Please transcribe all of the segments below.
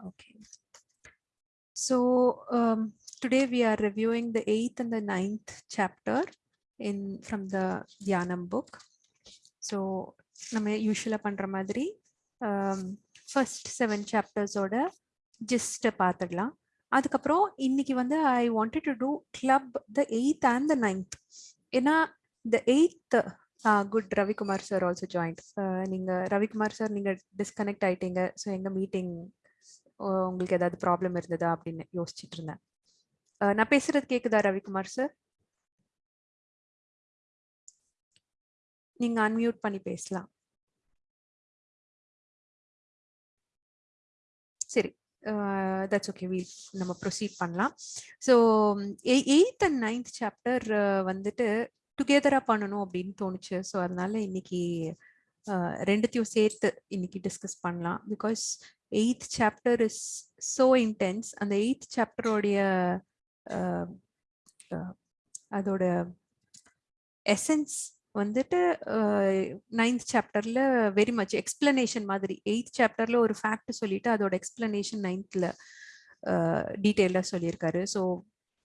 Okay. So um, today we are reviewing the eighth and the ninth chapter in from the Dhyanam book. So நம்ம யூஸ்வலாக பண்ணுற மாதிரி first seven சாப்டர்ஸோட ஜிஸ்ட்டை பார்த்துடலாம் அதுக்கப்புறம் இன்னைக்கு வந்து I wanted to do club the eighth and the ninth ஏன்னா the eighth good Ravikumar sir also joined நீங்கள் ரவிக்குமார் சார் நீங்கள் டிஸ்கனெக்ட் ஆயிட்டீங்க ஸோ எங்கள் மீட்டிங் உங்களுக்கு ஏதாவது ப்ராப்ளம் இருந்ததா அப்படின்னு யோசிச்சுட்டு இருந்தேன். நான் பேசுறது கேக்குதா ரவிக்குமார் சார் நீங்க அன்மியூட் பண்ணி பேசலாம். சரி. தட்ஸ் ஓகே வீல் நம்ம ப்ரொசீட் பண்ணலாம். So eighth and ninth chapter வந்துட்டு டுகெதராக பண்ணணும் அப்படின்னு தோணுச்சு. ஸோ அதனால இன்னைக்கு ரெண்டுத்தையும் சேர்த்து இன்னைக்கு டிஸ்கஸ் பண்ணலாம். Because eighth chapter is so intense அந்த எயித் சாப்டரோடைய அதோட எசன்ஸ் வந்துட்டு நைன்த் சாப்டர்ல வெரி மச் எக்ஸ்பிளனேஷன் மாதிரி. எயித் சாப்டர்ல ஒரு ஃபேக்ட் சொல்லிட்டு அதோட எக்ஸ்பிளனேஷன் நைன்த்ல டீட்டெயிலாக சொல்லியிருக்காரு. ஸோ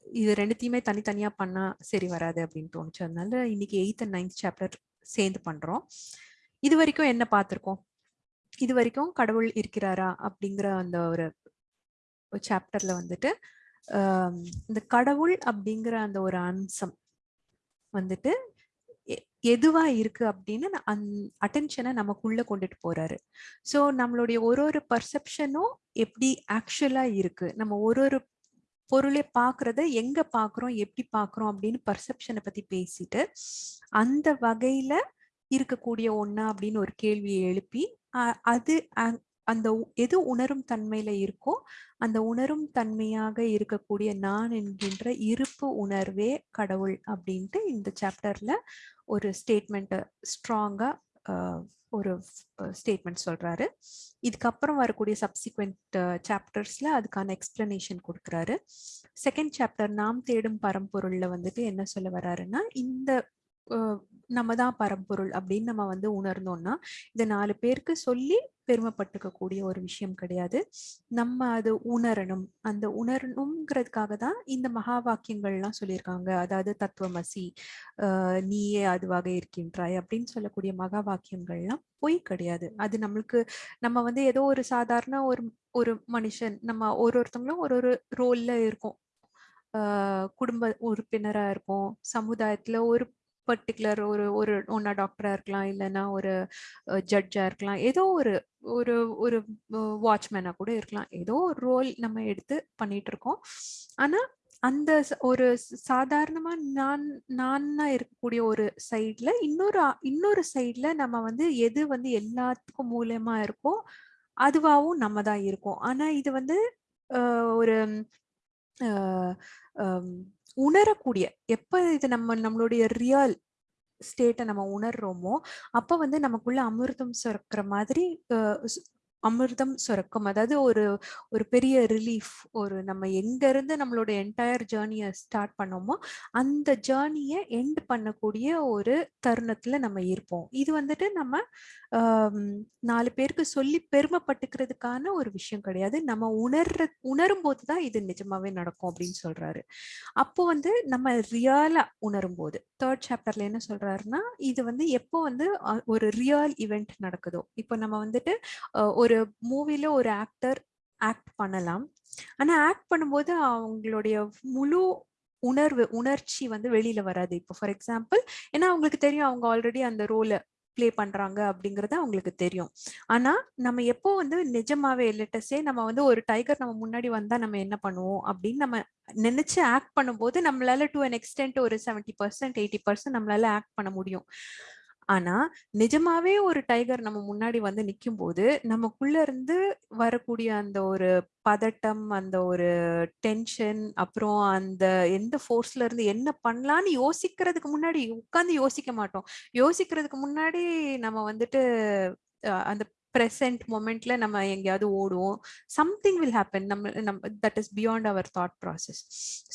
இது ரெண்டுத்தையுமே தனித்தனியாக பண்ணால் சரி வராது அப்படின்னு தோணுச்சு. அதனால இன்னைக்கு எயித் அண்ட் நைன்த் சாப்டர் சேர்ந்து பண்ணுறோம் இது வரைக்கும் என்ன பார்த்துருக்கோம்? இது வரைக்கும் கடவுள் இருக்கிறாரா? அப்படிங்கிற அந்த ஒரு சாப்டர்ல வந்துட்டு இந்த கடவுள் அப்படிங்கிற அந்த ஒரு அம்சம் வந்துட்டு எதுவா இருக்கு அப்படின்னு அந் அட்டென்ஷனை நமக்குள்ள கொண்டுட்டு போறாரு. ஸோ நம்மளுடைய ஒரு ஒரு பர்செப்ஷனும் எப்படி ஆக்சுவலா இருக்கு? நம்ம ஒரு ஒரு பொருளை பாக்குறத எங்க பாக்குறோம் எப்படி பாக்குறோம் அப்படின்னு பர்செப்ஷனை பத்தி பேசிட்டு அந்த வகையில இருக்கக்கூடிய ஒன்னா அப்படின்னு ஒரு கேள்வியை எழுப்பி அது அந்த எது உணரும் தன்மையில இருக்கோ அந்த உணரும் தன்மையாக இருக்கக்கூடிய நான் என்கின்ற இருப்பு உணர்வே கடவுள் அப்படின்ட்டு இந்த சாப்டர்ல ஒரு ஸ்டேட்மெண்ட்டை ஸ்ட்ராங்கா ஒரு ஸ்டேட்மெண்ட் சொல்றாரு. இதுக்கப்புறம் வரக்கூடிய சப்சிக்வெண்ட் சாப்டர்ஸ்ல அதுக்கான எக்ஸ்பிளனேஷன் கொடுக்குறாரு. செகண்ட் சாப்டர் நாம் தேடும் பரம்பொருள்ல வந்துட்டு என்ன சொல்ல வர்றாருன்னா இந்த நம்ம தான் பரம்பொருள் அப்படின்னு நம்ம வந்து உணர்ந்தோம்னா இதை நாலு பேருக்கு சொல்லி பெருமைப்பட்டுக்க கூடிய ஒரு விஷயம் கிடையாது. நம்ம அது உணரணும். அந்த உணரணுங்கிறதுக்காக தான் இந்த மகா வாக்கியங்கள்லாம் சொல்லியிருக்காங்க. அதாவது தத்துவமசி ஆஹ் நீயே அதுவாக இருக்கின்றாய் அப்படின்னு சொல்லக்கூடிய மகா வாக்கியங்கள்லாம் பொய் கிடையாது. அது நம்மளுக்கு நம்ம வந்து ஏதோ ஒரு சாதாரண ஒரு ஒரு மனுஷன் நம்ம ஒரு ஒருத்தவங்களும் ஒரு ஒரு ரோல்ல இருக்கோம். குடும்ப உறுப்பினராக இருக்கும் சமுதாயத்தில் ஒரு பர்டிகுலர் ஒரு ஒரு ஒன்னா டாக்டரா இருக்கலாம் இல்லைன்னா ஒரு ஜட்ஜா இருக்கலாம். ஏதோ ஒரு ஒரு ஒரு வாட்ச்மேனா கூட இருக்கலாம். ஏதோ ஒரு ரோல் நம்ம எடுத்து பண்ணிட்டு இருக்கோம். ஆனா அந்த ஒரு சாதாரணமா நான் நான்னா இருக்கக்கூடிய ஒரு சைட்ல இன்னொரு இன்னொரு சைட்ல நம்ம வந்து எது வந்து எல்லாத்துக்கும் மூலயமா இருக்கோ அதுவாகவும் நம்ம தான் இருக்கோம். ஆனா இது வந்து ஒரு உணரக்கூடிய எப்ப இது நம்ம நம்மளுடைய ரியல் ஸ்டேட்டை நம்ம உணர்றோமோ அப்போ வந்து நமக்குள்ள அமிர்தம் சுரக்கிற மாதிரி அமிர்தம் சுரக்கும். அதாவது ஒரு ஒரு பெரிய ரிலீஃப் ஒரு நம்ம எங்க இருந்து நம்மளோட என்டையர் ஜேர்னியை ஸ்டார்ட் பண்ணோமோ அந்த ஜேர்னியை எண்ட் பண்ணக்கூடிய ஒரு தருணத்துல நம்ம இருப்போம். இது வந்துட்டு நம்ம நாலு பேருக்கு சொல்லி பெருமைப்பட்டுக்கிறதுக்கான ஒரு விஷயம் கிடையாது. நம்ம உணர்ற உணரும் போது தான் இது நிஜமாவே நடக்கும் அப்படின்னு சொல்றாரு. அப்போ வந்து நம்ம ரியலா உணரும் போது தேர்ட் சாப்டர்ல என்ன சொல்றாருன்னா இது வந்து எப்போ வந்து ஒரு ரியல் இவெண்ட் நடக்குதோ இப்போ நம்ம வந்துட்டு ஒரு மூவில ஒரு ஆக்டர் ஆக்ட் பண்ணலாம். ஆனா ஆக்ட் பண்ணும்போது அவங்களுடைய முழு உணர்வு உணர்ச்சி வந்து வெளியில வராது. இப்போ ஃபார் எக்ஸாம்பிள் ஏன்னா அவங்களுக்கு தெரியும் அவங்க ஆல்ரெடி அந்த ரோலை பிளே பண்றாங்க அப்படிங்கறது அவங்களுக்கு தெரியும். ஆனா நம்ம எப்போ வந்து நிஜமாவே லெட்டஸே நம்ம வந்து ஒரு டைகர் நம்ம முன்னாடி வந்தா நம்ம என்ன பண்ணுவோம் அப்படின்னு நம்ம நினைச்சு ஆக்ட் பண்ணும்போது நம்மளால டு அன் எக்ஸ்டென்ட் ஒரு செவன்டி பர்சன்ட் எயிட்டி பர்சன்ட் நம்மளால ஆக்ட் பண்ண முடியும். ஆனா நிஜமாவே ஒரு டைகர் நம்ம முன்னாடி வந்து நிக்கும் போது நமக்குள்ள இருந்து வரக்கூடிய அந்த ஒரு பதட்டம் அந்த ஒரு டென்ஷன் அப்புறம் அந்த எந்த ஃபோர்ஸ்ல இருந்து என்ன பண்ணலான்னு யோசிக்கிறதுக்கு முன்னாடி உட்காந்து யோசிக்க மாட்டோம். யோசிக்கிறதுக்கு முன்னாடி நம்ம வந்துட்டு அந்த ப்ரெசன்ட் மொமெண்ட்ல நம்ம எங்கேயாவது ஓடுவோம். Something will happen. நம்ம நம்ம that is beyond our thought process.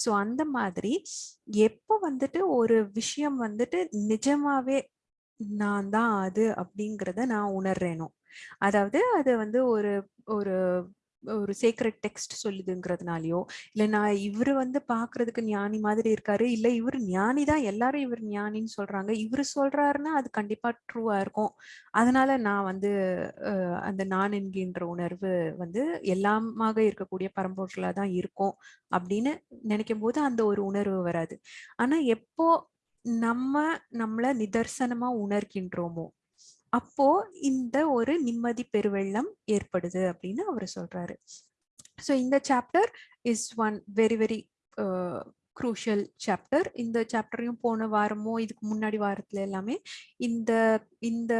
So அந்த மாதிரி எப்போ வந்துட்டு ஒரு விஷயம் வந்துட்டு நிஜமாவே நான் தான் அது அப்படிங்கிறத நான் உணர்றேனோ? அதாவது அது வந்து ஒரு ஒரு ஒரு சீக்ரெட் டெக்ஸ்ட் சொல்லுதுங்கிறதுனாலயோ இல்ல நான் இவரு வந்து பாக்குறதுக்கு ஞானி மாதிரி இருக்காரு இல்ல இவர் ஞானி தான் எல்லாரும் இவர் ஞானின்னு சொல்றாங்க இவரு சொல்றாருன்னா அது கண்டிப்பா ட்ரூவா இருக்கும். அதனால நான் வந்து அந்த நான் என்கின்ற உணர்வு வந்து எல்லாமாக இருக்கக்கூடிய பரம்பொருளா தான் இருக்கும் அப்படின்னு நினைக்கும் போது அந்த ஒரு உணர்வு வராது. ஆனா எப்போ நம்ம நம்மள நிதர்சனமா உணர்கின்றோமோ அப்போ இந்த ஒரு நிம்மதி பெருவெள்ளம் ஏற்படுது அப்படின்னு அவர் சொல்றாரு. ஸோ இந்த chapter is one very very crucial chapter இந்த சாப்டரையும் போன வாரமோ இதுக்கு முன்னாடி வாரத்துல எல்லாமே இந்த இந்த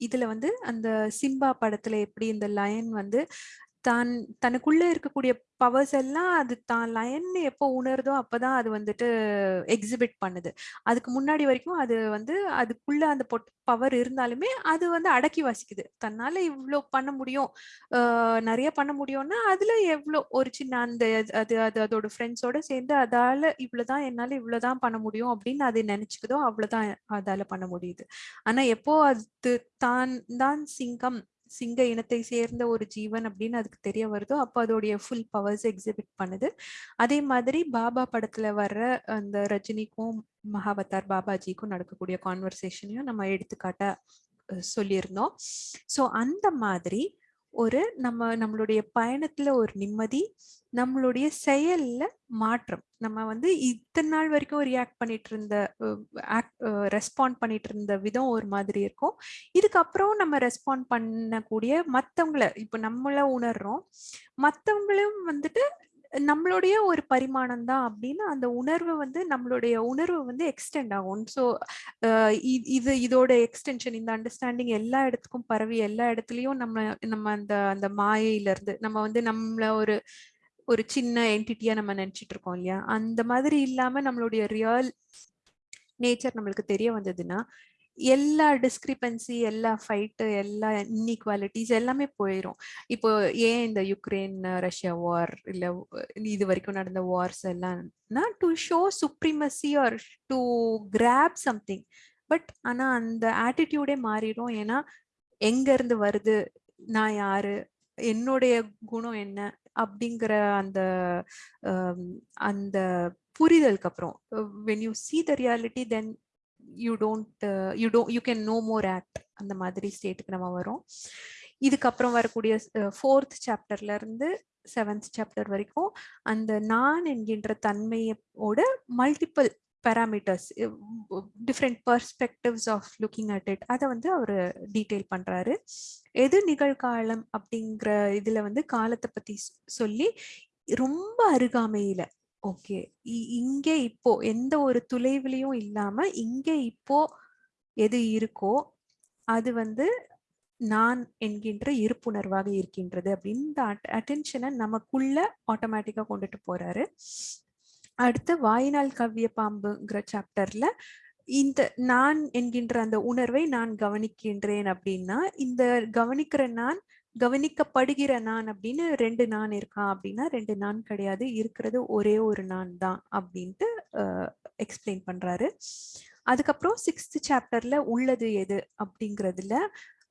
இதுல வந்து அந்த சிம்பா படத்துல எப்படி இந்த லயன் வந்து தான் தனக்குள்ள இருக்கக்கூடிய பவர்ஸ் எல்லாம் அது தான் லயன் எப்போ உணருதோ அப்பதான் அது வந்துட்டு எக்ஸிபிட் பண்ணுது. அதுக்கு முன்னாடி வரைக்கும் அது வந்து அதுக்குள்ள அந்த பவர் இருந்தாலுமே அது வந்து அடக்கி வாசிக்குது. தன்னால இவ்வளோ பண்ண முடியும். நிறைய பண்ண முடியும்னா அதுல எவ்வளோ ஒரு சின்ன அந்த அது அது அதோட ஃப்ரெண்ட்ஸோட சேர்ந்து அதால இவ்வளவுதான் என்னால இவ்வளவுதான் பண்ண முடியும் அப்படின்னு அது நினைச்சுக்குதோ அவ்வளவுதான் அதால பண்ண முடியுது. ஆனா எப்போ அது தான் தான் சிங்கம் சிங்க இனத்தை சேர்ந்த ஒரு ஜீவன் அப்படின்னு அதுக்கு தெரிய வருதோ அப்போ அதோடைய ஃபுல் பவர்ஸ் எக்ஸிபிட் பண்ணுது. அதே மாதிரி பாபா படத்துல வர்ற அந்த ரஜினிக்கும் மகாவதார் பாபாஜிக்கும் நடக்கக்கூடிய கான்வர்சேஷனையும் நம்ம எடுத்துக்காட்ட சொல்லியிருந்தோம். ஸோ அந்த மாதிரி ஒரு நம்ம நம்மளுடைய பயணத்துல ஒரு நிம்மதி நம்மளுடைய செயல்ல மாற்றம். நம்ம வந்து இத்தனை நாள் வரைக்கும் ரியாக்ட் பண்ணிட்டு இருந்த ரெஸ்பாண்ட் பண்ணிட்டு இருந்த விதம் ஒரு மாதிரி இருக்கும். இதுக்கப்புறம் நம்ம ரெஸ்பாண்ட் பண்ணக்கூடிய மற்றவங்கள இப்ப நம்மள உணர்றோம். மற்றவங்களும் வந்துட்டு நம்மளுடைய ஒரு பரிமாணம் தான் அப்படின்னு அந்த உணர்வு வந்து நம்மளுடைய உணர்வு வந்து எக்ஸ்டெண்ட் ஆகும். ஸோ இது இதோட எக்ஸ்டென்ஷன் இந்த அண்டர்ஸ்டாண்டிங் எல்லா இடத்துக்கும் பரவி எல்லா இடத்துலயும் நம்ம நம்ம அந்த அந்த மாயையில இருந்து நம்ம வந்து நம்மள ஒரு ஒரு சின்ன என்டிட்டியா நம்ம நினைச்சிட்டு இருக்கோம் இல்லையா? அந்த மாதிரி இல்லாம நம்மளுடைய ரியல் நேச்சர் நம்மளுக்கு தெரிய வந்ததுன்னா எல்லா டிஸ்கிரிபன்சி எல்லா ஃபைட்டு எல்லா இன்இக்வாலிட்டிஸ் எல்லாமே போயிடும் இப்போ ஏன் இந்த யுக்ரைன் ரஷ்யா வார் இல்லை இது வரைக்கும் நடந்த வார்ஸ் எல்லாம் to show supremacy or to grab something but ஆனால் அந்த ஆட்டிடியூடே மாறிடும் ஏன்னா எங்கேருந்து வருது நான் யாரு என்னுடைய குணம் என்ன அப்படிங்கிற அந்த அந்த புரிதலுக்கு அப்புறம் when you see the reality then you don't you do you can no more act அந்த மாதிரி ஸ்டேட்டுக்கு நம்ம வரோம். இதுக்கப்புறம் வரக்கூடிய ஃபோர்த் சாப்டர்ல இருந்து செவன்த் சாப்டர் வரைக்கும் அந்த நான் என்கின்ற தன்மையோட multiple parameters different perspectives of looking at it அதை வந்து அவர் டீட்டெயில் பண்றாரு. எது நிகழ்காலம் அப்படிங்கிற இதுல வந்து காலத்தை பத்தி சொல்லி ரொம்ப அருகாமையில ஓகே. இங்கே இப்போ எந்த ஒரு துளைவிலையும் இல்லாம இங்கே இப்போ எது இருக்கோ அது வந்து நான் என்கின்ற இருப்புணர்வாக இருக்கின்றது அப்படின்னு இந்த அட்டென்ஷனை நமக்குள்ள ஆட்டோமேட்டிக்கா கொண்டுட்டு போறாரு. அடுத்து வாய்நாள் கவ்விய பாம்புங்கிற சாப்டர்ல இந்த நான் என்கின்ற அந்த உணர்வை நான் கவனிக்கின்றேன் அப்படின்னா இந்த கவனிக்கிற நான் கவனிக்கப்படுகிற நான் அப்படின்னு ரெண்டு நான் இருக்கான் அப்படின்னா ரெண்டு நான் கிடையாது. இருக்கிறது ஒரே ஒரு நான் தான் அப்படின்ட்டு எக்ஸ்பிளைன் பண்றாரு. அதுக்கப்புறம் சிக்ஸ்த் சாப்டர்ல உள்ளது எது அப்படிங்கிறதுல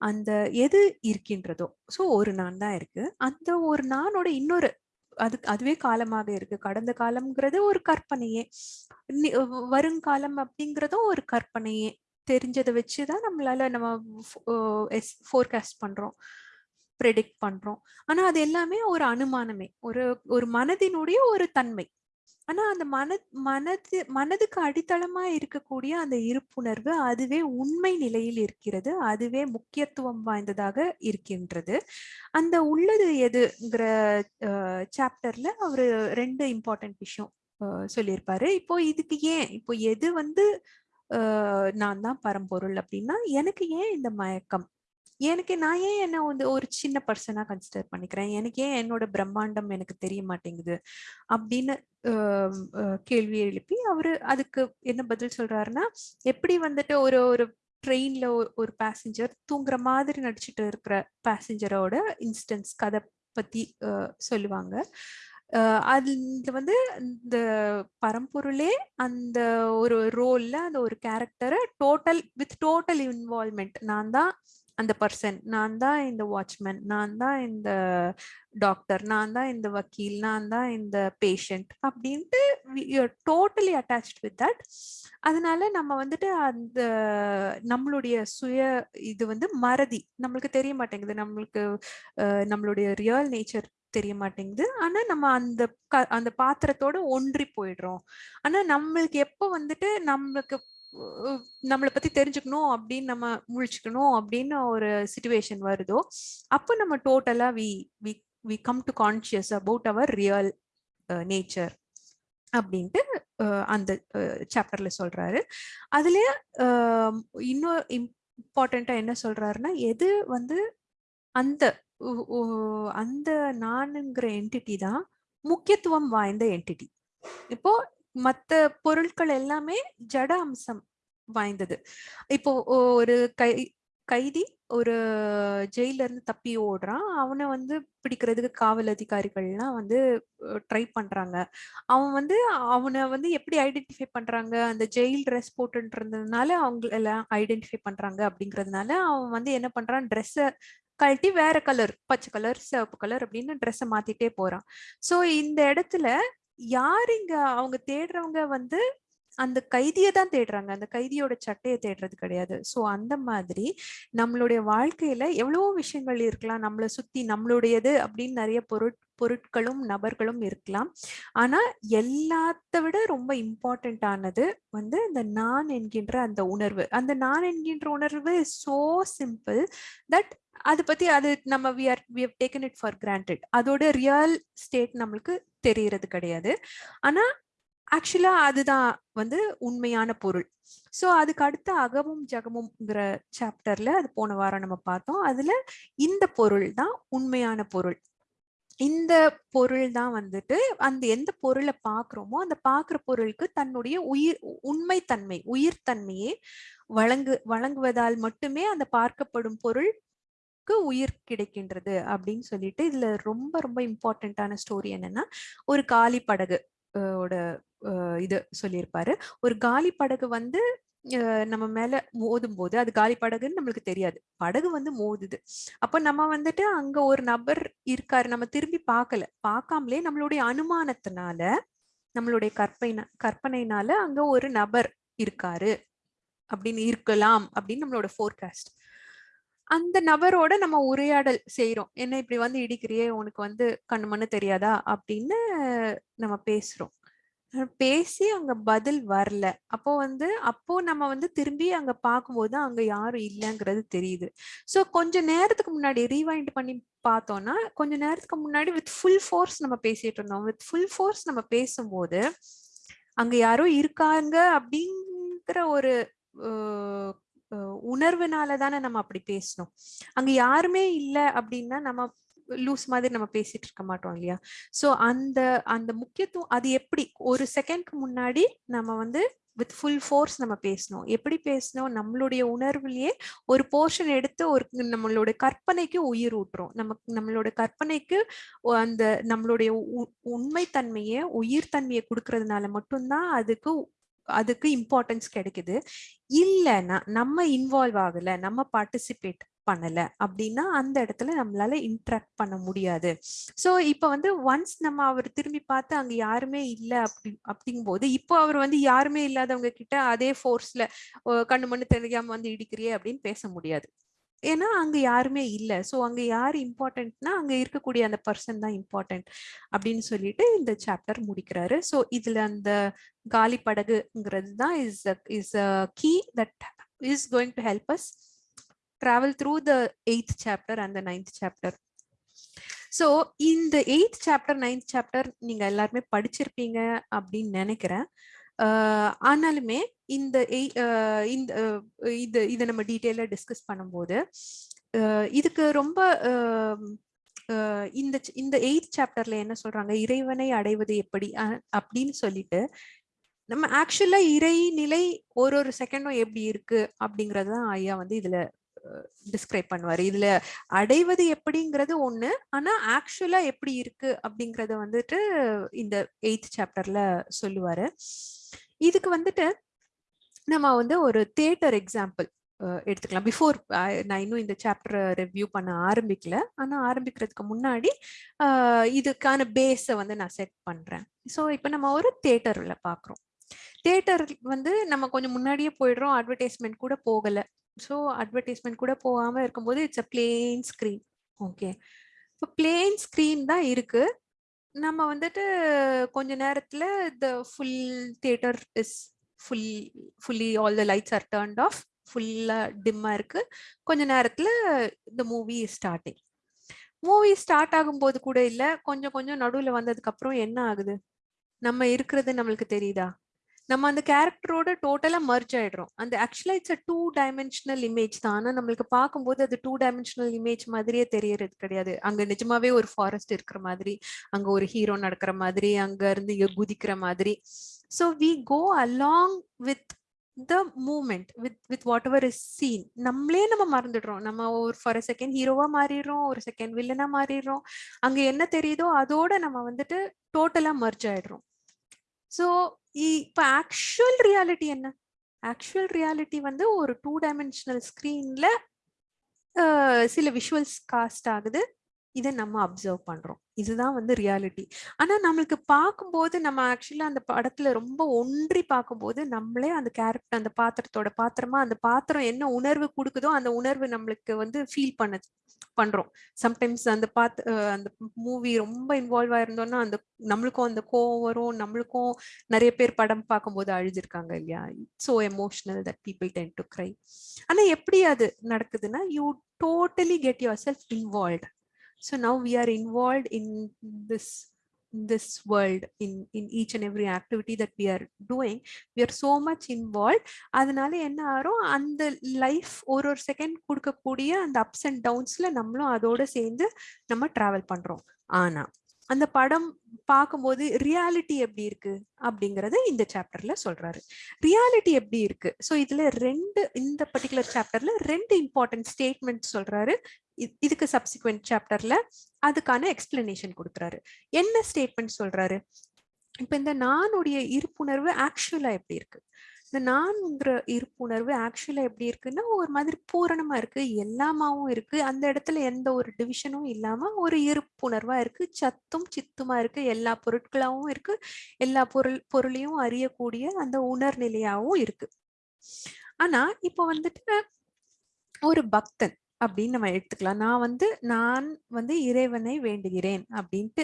அந்த எது இருக்கின்றதோ ஸோ ஒரு நான் தான் இருக்கு. அந்த ஒரு நானோட இன்னொரு அது அதுவே காலமாக இருக்கு. கடந்த காலம்ங்கிறது ஒரு கற்பனையே. வருங்காலம் அப்படிங்கிறதும் ஒரு கற்பனையே. தெரிஞ்சதை வச்சுதான் நம்மளால நம்ம ஃபோர்காஸ்ட் பண்றோம். ப்ரெடிக்ட் பண்றோம். ஆனா அது எல்லாமே ஒரு அனுமானமே. ஒரு ஒரு மனதினுடைய ஒரு தன்மை. ஆனா அந்த மன மனது மனதுக்கு அடித்தளமா இருக்கக்கூடிய அந்த இருப்புணர்வு அதுவே உண்மை நிலையில் இருக்கிறது. அதுவே முக்கியத்துவம் வாய்ந்ததாக இருக்கின்றது. அந்த உள்ளது எதுங்கிற சாப்டர்ல அவரு ரெண்டு இம்பார்ட்டன்ட் விஷயம் சொல்லியிருப்பாரு. இப்போ இதுக்கு ஏன் இப்போ எது வந்து நான் தான் பரம்பொருள் அப்படின்னா எனக்கு ஏன் இந்த மயக்கம்? எனக்கு நான் ஏன் என்ன வந்து ஒரு சின்ன பர்சனா கன்சிடர் பண்ணிக்கிறேன்? எனக்கு ஏன் என்னோட பிரம்மாண்டம் எனக்கு தெரிய மாட்டேங்குது? அப்படின்னு கேள்வி எழுப்பி அவரு அதுக்கு என்ன பதில் சொல்றாருன்னா எப்படி வந்துட்டு ஒரு ஒரு ட்ரெயின்ல ஒரு பேசஞ்சர் தூங்குற மாதிரி நடிச்சுட்டு இருக்கிற பேசஞ்சரோட இன்ஸ்டன்ஸ் கதை பத்தி சொல்லுவாங்க. அதுல வந்து இந்த பரம்பொருளே அந்த ஒரு ரோல்ல அந்த ஒரு கேரக்டரை டோட்டல் வித் டோட்டல் இன்வால்மெண்ட் நான் தான் அந்த பர்சன் நான் தான் இந்த வாட்ச்மேன் நான் தான் இந்த டாக்டர் நான் தான் இந்த வக்கீல். நான் தான் இந்த பேஷண்ட் அப்படின்ட்டு டோட்டலி அட்டாச்ட் வித் தட் அதனால நம்ம வந்துட்டு அந்த நம்மளுடைய சுய இது வந்து மறதி. நம்மளுக்கு தெரிய மாட்டேங்குது. நம்மளுக்கு நம்மளுடைய ரியல் நேச்சர் தெரிய மாட்டேங்குது. ஆனா நம்ம அந்த அந்த பாத்திரத்தோட ஒன்றி போயிடுறோம். ஆனா நம்மளுக்கு எப்போ வந்துட்டு நம்மளுக்கு நம்மளை பத்தி தெரிஞ்சுக்கணும் அப்படின்னு நம்ம முழிச்சுக்கணும் அப்படின்னு ஒரு சுச்சுவேஷன் வருதோ அப்போ நம்ம டோட்டலா we we we come to conscious about our real nature அப்படின்ட்டு அந்த சாப்டர்ல சொல்றாரு. அதுல இன்னும் இம்பார்ட்டண்டா என்ன சொல்றாருன்னா எது வந்து அந்த அந்த நானுங்கிற என்டிட்டி தான் முக்கியத்துவம் வாய்ந்த என்டிட்டி இப்போ மத்த பொருட்கள் எல்லாமே ஜட அம்சம் வாய்ந்தது. இப்போ ஒரு கை கைதி ஒரு ஜெயில இருந்து தப்பி ஓடுறான். அவனை வந்து பிடிக்கிறதுக்கு காவல் அதிகாரிகள்லாம் வந்து ட்ரை பண்றாங்க. அவன் வந்து அவனை வந்து எப்படி ஐடென்டிஃபை பண்றாங்க? அந்த ஜெயில் ட்ரெஸ் போட்டுன்றதுனால அவங்க எல்லாம் ஐடென்டிஃபை பண்றாங்க அப்படிங்கறதுனால அவன் வந்து என்ன பண்றான்? ட்ரெஸ்ஸை கழட்டி வேற கலர் பச்சை கலர் சிவப்பு கலர் அப்படின்னு ட்ரெஸ்ஸை மாத்திட்டே போறான். ஸோ இந்த இடத்துல யார் இங்க அவங்க தேடுறவங்க வந்து அந்த கைதியை தான் தேடுறாங்க. அந்த கைதியோட சட்டையை தேடுறது கிடையாது. ஸோ அந்த மாதிரி நம்மளுடைய வாழ்க்கையில எவ்வளவோ விஷயங்கள் இருக்கலாம். நம்மளை சுத்தி நம்மளுடையது அப்படின்னு நிறைய பொருட் பொருட்களும் நபர்களும் இருக்கலாம். ஆனா எல்லாத்த விட ரொம்ப இம்பார்ட்டன்ட் ஆனது வந்து இந்த நான் என்கின்ற அந்த உணர்வு. அந்த நான் என்கின்ற உணர்வு சோ சிம்பிள் தட் அது பத்தி அது நம்ம we are we have taken it for granted அதோட ரியல் ஸ்டேட் நம்மளுக்கு தெரியறது கிடையாது. ஆனா ஆக்சுவலா அதுதான் வந்து உண்மையான பொருள். ஸோ அதுக்கு அடுத்த அகமும் ஜகமும்ங்கிற சாப்டர்ல அது போன வாரம் நம்ம பார்த்தோம். அதுல இந்த பொருள் தான் உண்மையான பொருள். இந்த பொருள் தான் வந்துட்டு அந்த எந்த பொருளை பாக்குறோமோ அந்த பாக்குற பொருளுக்கு தன்னுடைய உயிர் உண்மை தன்மை உயிர் தன்மையை வழங்கு வழங்குவதால் மட்டுமே அந்த பார்க்கப்படும் பொருள் உயிர் கிடைக்கின்றது அப்படின்னு சொல்லிட்டு இதுல ரொம்ப ரொம்ப இம்பார்ட்டன்டான ஸ்டோரி என்னன்னா ஒரு காலி படகு ஓட இது சொல்லியிருப்பாரு. ஒரு காலி படகு வந்து நம்ம மேல மோதும் போது அது காலி படகுன்னு நம்மளுக்கு தெரியாது. படகு வந்து மோதுது. அப்ப நம்ம வந்துட்டு அங்க ஒரு நபர் இருக்காரு. நம்ம திரும்பி பார்க்கல. பார்க்காமலே நம்மளுடைய அனுமானத்தினால நம்மளுடைய கற்பனை கற்பனைனால அங்க ஒரு நபர் இருக்காரு. அப்படின்னு இருக்கலாம் அப்படின்னு நம்மளோட ஃபோர்காஸ்ட் அந்த நபரோட நம்ம உரையாடல் செய்யறோம் என்ன இப்படி வந்து இடிக்கிறியே? உனக்கு வந்து கண்ணுமண்ணு தெரியாதா? அப்படின்னு நம்ம பேசுறோம். பேசி அங்க பதில் வரல. அப்போ வந்து அப்போ நம்ம வந்து திரும்பி அங்க பார்க்கும்போது அங்க யாரும் இல்லைங்கிறது தெரியுது. ஸோ கொஞ்ச நேரத்துக்கு முன்னாடி ரீவைண்ட் பண்ணி பார்த்தோம்னா கொஞ்ச நேரத்துக்கு முன்னாடி வித் ஃபுல் ஃபோர்ஸ் நம்ம பேசிட்டு இருந்தோம். வித் ஃபுல் ஃபோர்ஸ் நம்ம பேசும்போது அங்க யாரோ இருக்காங்க அப்படிங்கிற ஒரு உணர்வுனால தானே நம்ம அப்படி பேசணும். அங்க யாருமே இல்லை அப்படின்னா நம்ம லூஸ் மாதிரி நம்ம பேசிட்டு இருக்க மாட்டோம் இல்லையா? சோ அந்த அந்த முக்கியத்துவம் அது எப்படி? ஒரு செகண்ட்க்கு முன்னாடி நம்ம வந்து வித் ஃபுல் ஃபோர்ஸ் நம்ம பேசணும். எப்படி பேசணும்? நம்மளுடைய உணர்வுலயே ஒரு போர்ஷன் எடுத்து ஒரு நம்மளோட கற்பனைக்கு உயிர் ஊட்டுறோம். நமக்கு நம்மளோட கற்பனைக்கு அந்த நம்மளுடைய உண்மைத்தன்மையை உயிர் தன்மையை கொடுக்கறதுனால மட்டும்தான் அதுக்கு அதுக்கு இம்பார்ட்டன்ஸ் கிடைக்குது. இல்லைன்னா நம்ம இன்வால்வ் ஆகல நம்ம பார்ட்டிசிபேட் பண்ணல அப்படின்னா அந்த இடத்துல நம்மளால இன்ட்ராக்ட் பண்ண முடியாது. சோ இப்ப வந்து ஒன்ஸ் நம்ம அவர் திரும்பி பார்த்து அங்க யாருமே இல்ல அப்படி அப்படிங்கும் போது இப்போ அவர் வந்து யாருமே இல்லாதவங்க கிட்ட அதே ஃபோர்ஸ்ல கண்ணு மண்ணு தெரியாம வந்து இடிக்கிறியே அப்படின்னு பேச முடியாது. ஏன்னா அங்க யாருமே இல்லை. ஸோ அங்க யார் இம்பார்ட்டன்ட்னா அங்க இருக்கக்கூடிய அந்த பர்சன் தான் இம்பார்ட்டன்ட் அப்படின்னு சொல்லிட்டு இந்த சாப்டர் முடிக்கிறாரு. ஸோ இதுல அந்த காலி படகுங்கிறது தான் is is key that is going to help us travel through the eighth chapter and the ninth chapter. So இந்த எயித் சாப்டர் நைன்த் சாப்டர் நீங்க எல்லாருமே படிச்சிருப்பீங்க அப்படின்னு நினைக்கிறேன். ஆனாலுமே இந்த இந்த இது இதை நம்ம டீட்டெயிலாக டிஸ்கஸ் பண்ணும்போது இதுக்கு ரொம்ப இந்த இந்த எயித் சாப்டர்ல என்ன சொல்றாங்க? இறைவனை அடைவது எப்படி? அப்படின்னு சொல்லிட்டு நம்ம ஆக்சுவலா இறை நிலை ஒரு ஒரு செகண்டும் எப்படி இருக்கு? அப்படிங்கறதுதான் ஐயா வந்து இதுல டிஸ்கிரைப் பண்ணுவாரு. இதுல அடைவது எப்படிங்கிறது ஒண்ணு ஆனா ஆக்சுவலா எப்படி இருக்கு? அப்படிங்கறத வந்துட்டு இந்த எயித் சாப்டர்ல சொல்லுவாரு. இதுக்கு வந்துட்டு நம்ம வந்து ஒரு தியேட்டர் எக்ஸாம்பிள் எடுத்துக்கலாம். பிஃபோர் நான் இன்னும் இந்த சாப்டர் ரிவ்யூ பண்ண ஆரம்பிக்கல. ஆனால் ஆரம்பிக்கிறதுக்கு முன்னாடி இதுக்கான பேஸை வந்து நான் செட் பண்றேன். ஸோ இப்போ நம்ம ஒரு தேட்டரில் பார்க்குறோம் தேட்டர் வந்து நம்ம கொஞ்சம் முன்னாடியே போயிடுறோம். அட்வர்டைஸ்மெண்ட் கூட போகலை. ஸோ அட்வர்டைஸ்மெண்ட் கூட போகாமல் இருக்கும்போது it's a plain screen okay இப்போ பிளேன் ஸ்க்ரீன் தான் இருக்குது நம்ம வந்துட்டு கொஞ்ச நேரத்துல the full theatre is full fully all the lights are turned off ஃபுல்லா டிம்மா இருக்கு. கொஞ்ச நேரத்துல இந்த மூவி ஸ்டார்டிங் மூவி ஸ்டார்ட் ஆகும்போது கூட இல்லை கொஞ்சம் கொஞ்சம் நடுவில் வந்ததுக்கு அப்புறம் என்ன ஆகுது? நம்ம இருக்கிறது நம்மளுக்கு தெரியுதா? நம்ம அந்த கேரக்டரோட டோட்டலா மர்ஜ் ஆயிடுறோம். அந்த ஆக்சுவலா it's a two dimensional image தான். ஆனா நம்மளுக்கு பார்க்கும்போது அது டூ டைமென்ஷனல் இமேஜ் மாதிரியே தெரியறது கிடையாது. அங்க நிஜமாவே ஒரு ஃபாரஸ்ட் இருக்கிற மாதிரி அங்க ஒரு ஹீரோ நடக்கிற மாதிரி அங்க இருந்து இங்க குதிக்கிற மாதிரி. So we go along with the moment with with whatever is seen நம்மளே நம்ம மறந்துடுறோம். நம்ம ஒரு ஃபார் அ செகண்ட் ஹீரோவா மாறிடுறோம் ஒரு செகண்ட் வில்லனா மாறிடுறோம். அங்க என்ன தெரியுதோ அதோட நம்ம வந்துட்டு டோட்டலா மர்ஜ் ஆயிடுறோம். ஸோ இப்போ ஆக்சுவல் ரியாலிட்டி என்ன? ஆக்சுவல் ரியாலிட்டி வந்து ஒரு டூ டைமென்ஷனல் ஸ்க்ரீன்ல சில விஷுவல்ஸ் காஸ்ட் ஆகுது. இதை நம்ம அப்சர்வ் பண்றோம். இதுதான் வந்து ரியாலிட்டி ஆனா நம்மளுக்கு பார்க்கும்போது நம்ம ஆக்சுவலா அந்த படத்துல ரொம்ப ஒன்றி பார்க்கும்போது நம்மளே அந்த கேரக்டர் அந்த பாத்திரத்தோட பாத்திரமா அந்த பாத்திரம் என்ன உணர்வு கொடுக்குதோ அந்த உணர்வு நம்மளுக்கு வந்து ஃபீல் பண்ணுது. பண்றோம். சம்டைம்ஸ் அந்த பார்த்து அந்த மூவி ரொம்ப இன்வால்வ் ஆயிருந்தோம்னா அந்த நம்மளுக்கும் அந்த கோவம் வரும் நம்மளுக்கும் நிறைய பேர் படம் பார்க்கும்போது அழுதுருக்காங்க இல்லையா? So emotional that people tend to cry ஆனா எப்படி அது நடக்குதுன்னா you totally get yourself involve so now we are involve in this this world in in each and every activity that we are doing we are so much involved. அதனால என்ன ஆகும்? அந்த life ஒரு ஒரு செகண்ட் கொடுக்கக்கூடிய அந்த ups and டவுன்ஸ்ல நம்மளும் அதோட சேர்ந்து நம்ம டிராவல் பண்றோம். ஆனா அந்த படம் பார்க்கும்போது ரியாலிட்டி எப்படி இருக்கு? அப்படிங்கறத இந்த சாப்டர்ல சொல்றாரு. ரியாலிட்டி எப்படி இருக்கு? ஸோ இதுல ரெண்டு இந்த பர்டிகுலர் சாப்டர்ல ரெண்டு இம்பார்ட்டன்ட் ஸ்டேட்மெண்ட் சொல்றாரு. இதுக்கு சப்சிக்வெண்ட் சாப்டர்ல அதுக்கான எக்ஸ்பிளனேஷன் கொடுக்குறாரு. என்ன ஸ்டேட்மெண்ட் சொல்றாரு? இப்ப இந்த நானுடைய இருப்புணர்வு ஆக்சுவலா எப்படி இருக்கு? இந்த நான்ங்கிற இருப்புணர்வு ஆக்சுவலா எப்படி இருக்குன்னா ஒரு மாதிரி பூரணமா இருக்கு. எல்லாமாவும் இருக்கு. அந்த இடத்துல எந்த ஒரு டிவிஷனும் இல்லாம ஒரு இருப்புணர்வா இருக்கு. சத்தும் சித்துமா இருக்கு. எல்லா பொருட்களாகவும் இருக்கு. எல்லா பொருள் பொருளையும் அறியக்கூடிய அந்த உணர்நிலையாவும் இருக்கு. ஆனா இப்போ வந்துட்டு ஒரு பக்தன் அப்படின்னு நம்ம எடுத்துக்கலாம். நான் வந்து நான் வந்து இறைவனை வேண்டுகிறேன் அப்படின்ட்டு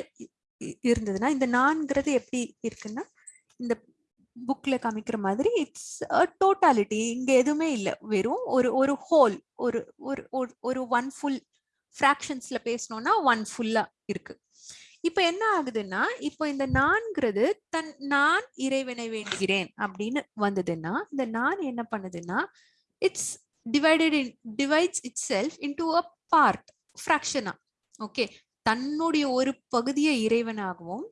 இருந்ததுன்னா இந்த நான்கிறது எப்படி இருக்குன்னா இந்த புக்ல காமிக்கிற மாதிரி இட்ஸ் டோட்டாலிட்டி இங்க எதுவுமே இல்லை. வெறும் ஒரு ஒரு ஹோல் ஒரு ஒரு ஒரு ஒன் ஃபுல் ஃப்ராக்ஷன்ஸ்ல பேசணும்னா ஒன் ஃபுல்லா இருக்கு. இப்ப என்ன ஆகுதுன்னா இப்போ இந்த நான்கிறது தன் நான் இறைவனை வேண்டுகிறேன் அப்படின்னு வந்ததுன்னா இந்த நான் என்ன பண்ணுதுன்னா it's divided in divides itself into a part ஃப்ராக்ஷனா okay தன்னுடைய ஒரு பகுதியை இறைவனாகவும்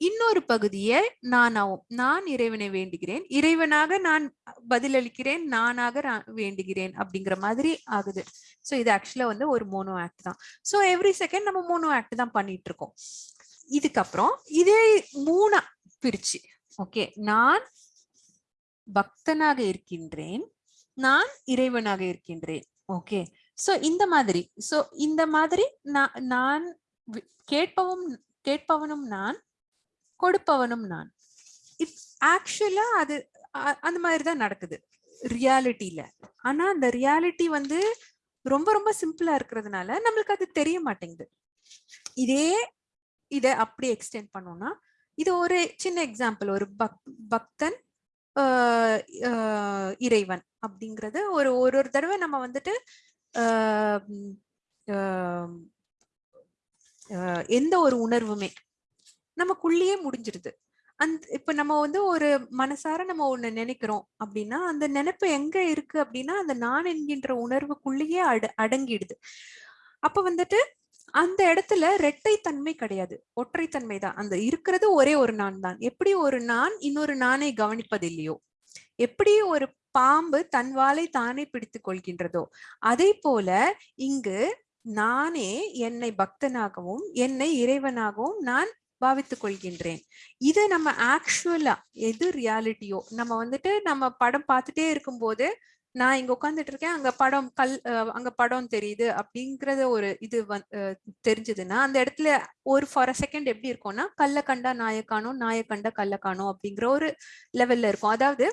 இன்னொரு பகுதியை நானாவும் நான் இறைவனை வேண்டுகிறேன். இறைவனாக நான் பதிலளிக்கிறேன். நானாக வேண்டுகிறேன் அப்படிங்கிற மாதிரி ஆகுது. ஸோ இது ஆக்சுவலா வந்து ஒரு மோனோ ஆக்ட் தான். ஸோ எவ்ரி செகண்ட் நம்ம மோனோ ஆக்ட் தான் பண்ணிட்டு இருக்கோம் இதுக்கப்புறம் இதே மூணா பிரிச்சு ஓகே நான் பக்தனாக இருக்கின்றேன். நான் இறைவனாக இருக்கின்றேன் ஓகே சோ இந்த மாதிரி சோ இந்த மாதிரி நான் கேட்பவும் கேட்பவனும் நான் கொடுப்பவனும் நான். இப் ஆக்சுவலா அது அந்த மாதிரி தான் நடக்குது. ரியாலிட்டியில ஆனா அந்த ரியாலிட்டி வந்து ரொம்ப ரொம்ப சிம்பிளா இருக்கிறதுனால நம்மளுக்கு அது தெரிய மாட்டேங்குது. இதே இதை அப்படி எக்ஸ்டெண்ட் பண்ணோம்னா இது ஒரு சின்ன எக்ஸாம்பிள் ஒரு பக் பக்தன் இறைவன் அப்படிங்கறது ஒரு ஒரு ஒரு தடவை நம்ம வந்துட்டு எந்த ஒரு உணர்வுமே நமக்குள்ளேயே முடிஞ்சிருது அந்த இப்ப நம்ம வந்து ஒரு மனசார நம்ம ஒண்ணு நினைக்கிறோம் அப்படின்னா அந்த நினைப்பு எங்க இருக்கு அப்படின்னா அந்த நான் என்கின்ற உணர்வுக்குள்ளேயே அட அடங்கிடுது. அப்ப வந்துட்டு அந்த இடத்துல ரெட்டை தன்மை கிடையாது. ஒற்றைத்தன்மை தான். அந்த இருக்கிறது ஒரே ஒரு நான் தான். எப்படி ஒரு நான் இன்னொரு நானை கவனிப்பது இல்லையோ? எப்படி ஒரு பாம்பு தன் வாளை தானே பிடித்துக் கொள்கின்றதோ? அதே போல இங்கு நானே என்னை பக்தனாகவும் என்னை இறைவனாகவும் நான் பாவித்துக் கொள்கின்றேன். இது நம்ம ஆக்சுவலா எது ரியாலிட்டியோ நம்ம வந்துட்டு நம்ம படம் பார்த்துட்டே இருக்கும்போது நான் இங்க உட்காந்துட்டு இருக்கேன் அங்க படம் கல் அங்க படம் தெரியுது அப்படிங்கறத ஒரு இது வந்- தெரிஞ்சதுன்னா அந்த இடத்துல ஒரு ஃபார் அ செகண்ட் எப்படி இருக்கும்னா கல்ல கண்டா நாயக்கானோ காணும் கண்டா கல்ல காணும் அப்படிங்கிற ஒரு லெவல்ல இருக்கும். அதாவது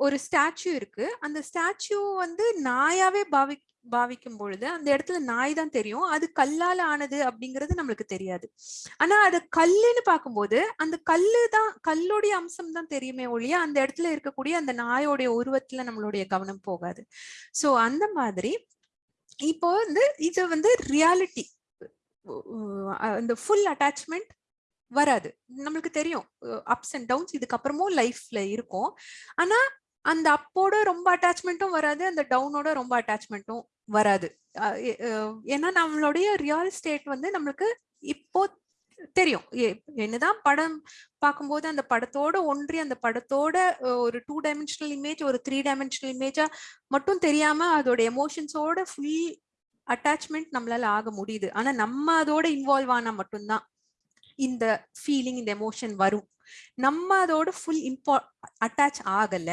ஒரு ஸ்டாச்சு இருக்கு. அந்த ஸ்டாச்சு வந்து நாயாவே பாவி பாவிக்கும் பொழுது அந்த இடத்துல நாய் தான் தெரியும். அது கல்லால ஆனது அப்படிங்கிறது நம்மளுக்கு தெரியாது. ஆனா அது கல்லுன்னு பார்க்கும்போது அந்த கல்லு தான் கல்லுடைய அம்சம் தான் தெரியுமே ஒழிய அந்த இடத்துல இருக்கக்கூடிய அந்த நாயோடைய உருவத்துல நம்மளுடைய கவனம் போகாது. சோ அந்த மாதிரி இப்போ வந்து இது வந்து ரியாலிட்டி இந்த ஃபுல் அட்டாச்மெண்ட் வராது. நம்மளுக்கு தெரியும். அப்ஸ் அண்ட் டவுன்ஸ் இதுக்கப்புறமும் லைஃப்ல இருக்கும். ஆனா அந்த அப்போட ரொம்ப அட்டாச்மெண்ட்டும் வராது அந்த டவுனோட ரொம்ப அட்டாச்மெண்ட்டும் வராது. ஏன்னா நம்மளுடைய ரியல் ஸ்டேட் வந்து நம்மளுக்கு இப்போ தெரியும். என்னதான் படம் பார்க்கும்போது அந்த படத்தோட ஒன்றி அந்த படத்தோட ஒரு டூ டைமென்ஷனல் இமேஜ் ஒரு த்ரீ டைமென்ஷனல் இமேஜா மட்டும் தெரியாம அதோட எமோஷன்ஸோட ஃபுல் அட்டாச்மெண்ட் நம்மளால ஆக முடியுது. ஆனா நம்ம அதோட இன்வால்வ் ஆனா மட்டும்தான் இந்த ஃபீலிங் இந்த எமோஷன் வரும். நம்ம அதோட ஃபுல் இம்பா அட்டாச் ஆகல.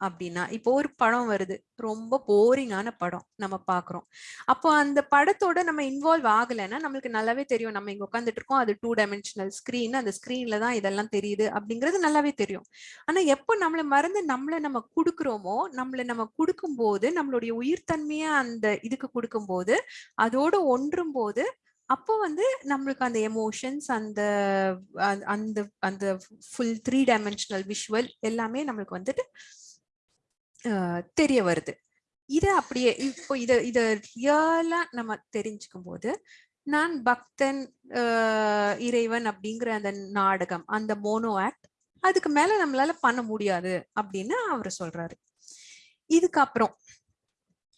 அப்படின்னா இப்போ ஒரு படம் வருது. ரொம்ப போரிங்கான படம் நம்ம பாக்குறோம். அப்போ அந்த படத்தோட நம்ம இன்வால்வ் ஆகலைன்னா நம்மளுக்கு நல்லாவே தெரியும். நம்ம இங்க உட்காந்துட்டு இருக்கோம் அது டூ டைமென்ஷனல் ஸ்கிரீன் அந்த ஸ்கிரீன்ல தான் இதெல்லாம் தெரியுது அப்படிங்கிறது நல்லாவே தெரியும். ஆனா எப்போ நம்மள மறந்து நம்மள நம்ம கொடுக்குறோமோ நம்மள நம்ம கொடுக்கும்போது நம்மளுடைய உயிர்த்தன்மையை அந்த இதுக்கு கொடுக்கும்போது அதோட ஒன்றும் போது அப்போ வந்து நம்மளுக்கு அந்த எமோஷன்ஸ் அந்த அந்த- அந்த அந்த ஃபுல் த்ரீ டைமென்ஷனல் விஷுவல் எல்லாமே நம்மளுக்கு வந்துட்டு தெரிய வருது. இதை அப்படியே இப்போ இத இத ரியலா நம்ம தெரிஞ்சுக்கும் போது நான் பக்தன் இறைவன் அப்படிங்கிற அந்த நாடகம் அந்த மோனோ ஆக்ட் அதுக்கு மேல நம்மளால பண்ண முடியாது அப்படின்னு அவர் சொல்றாரு. இதுக்கப்புறம்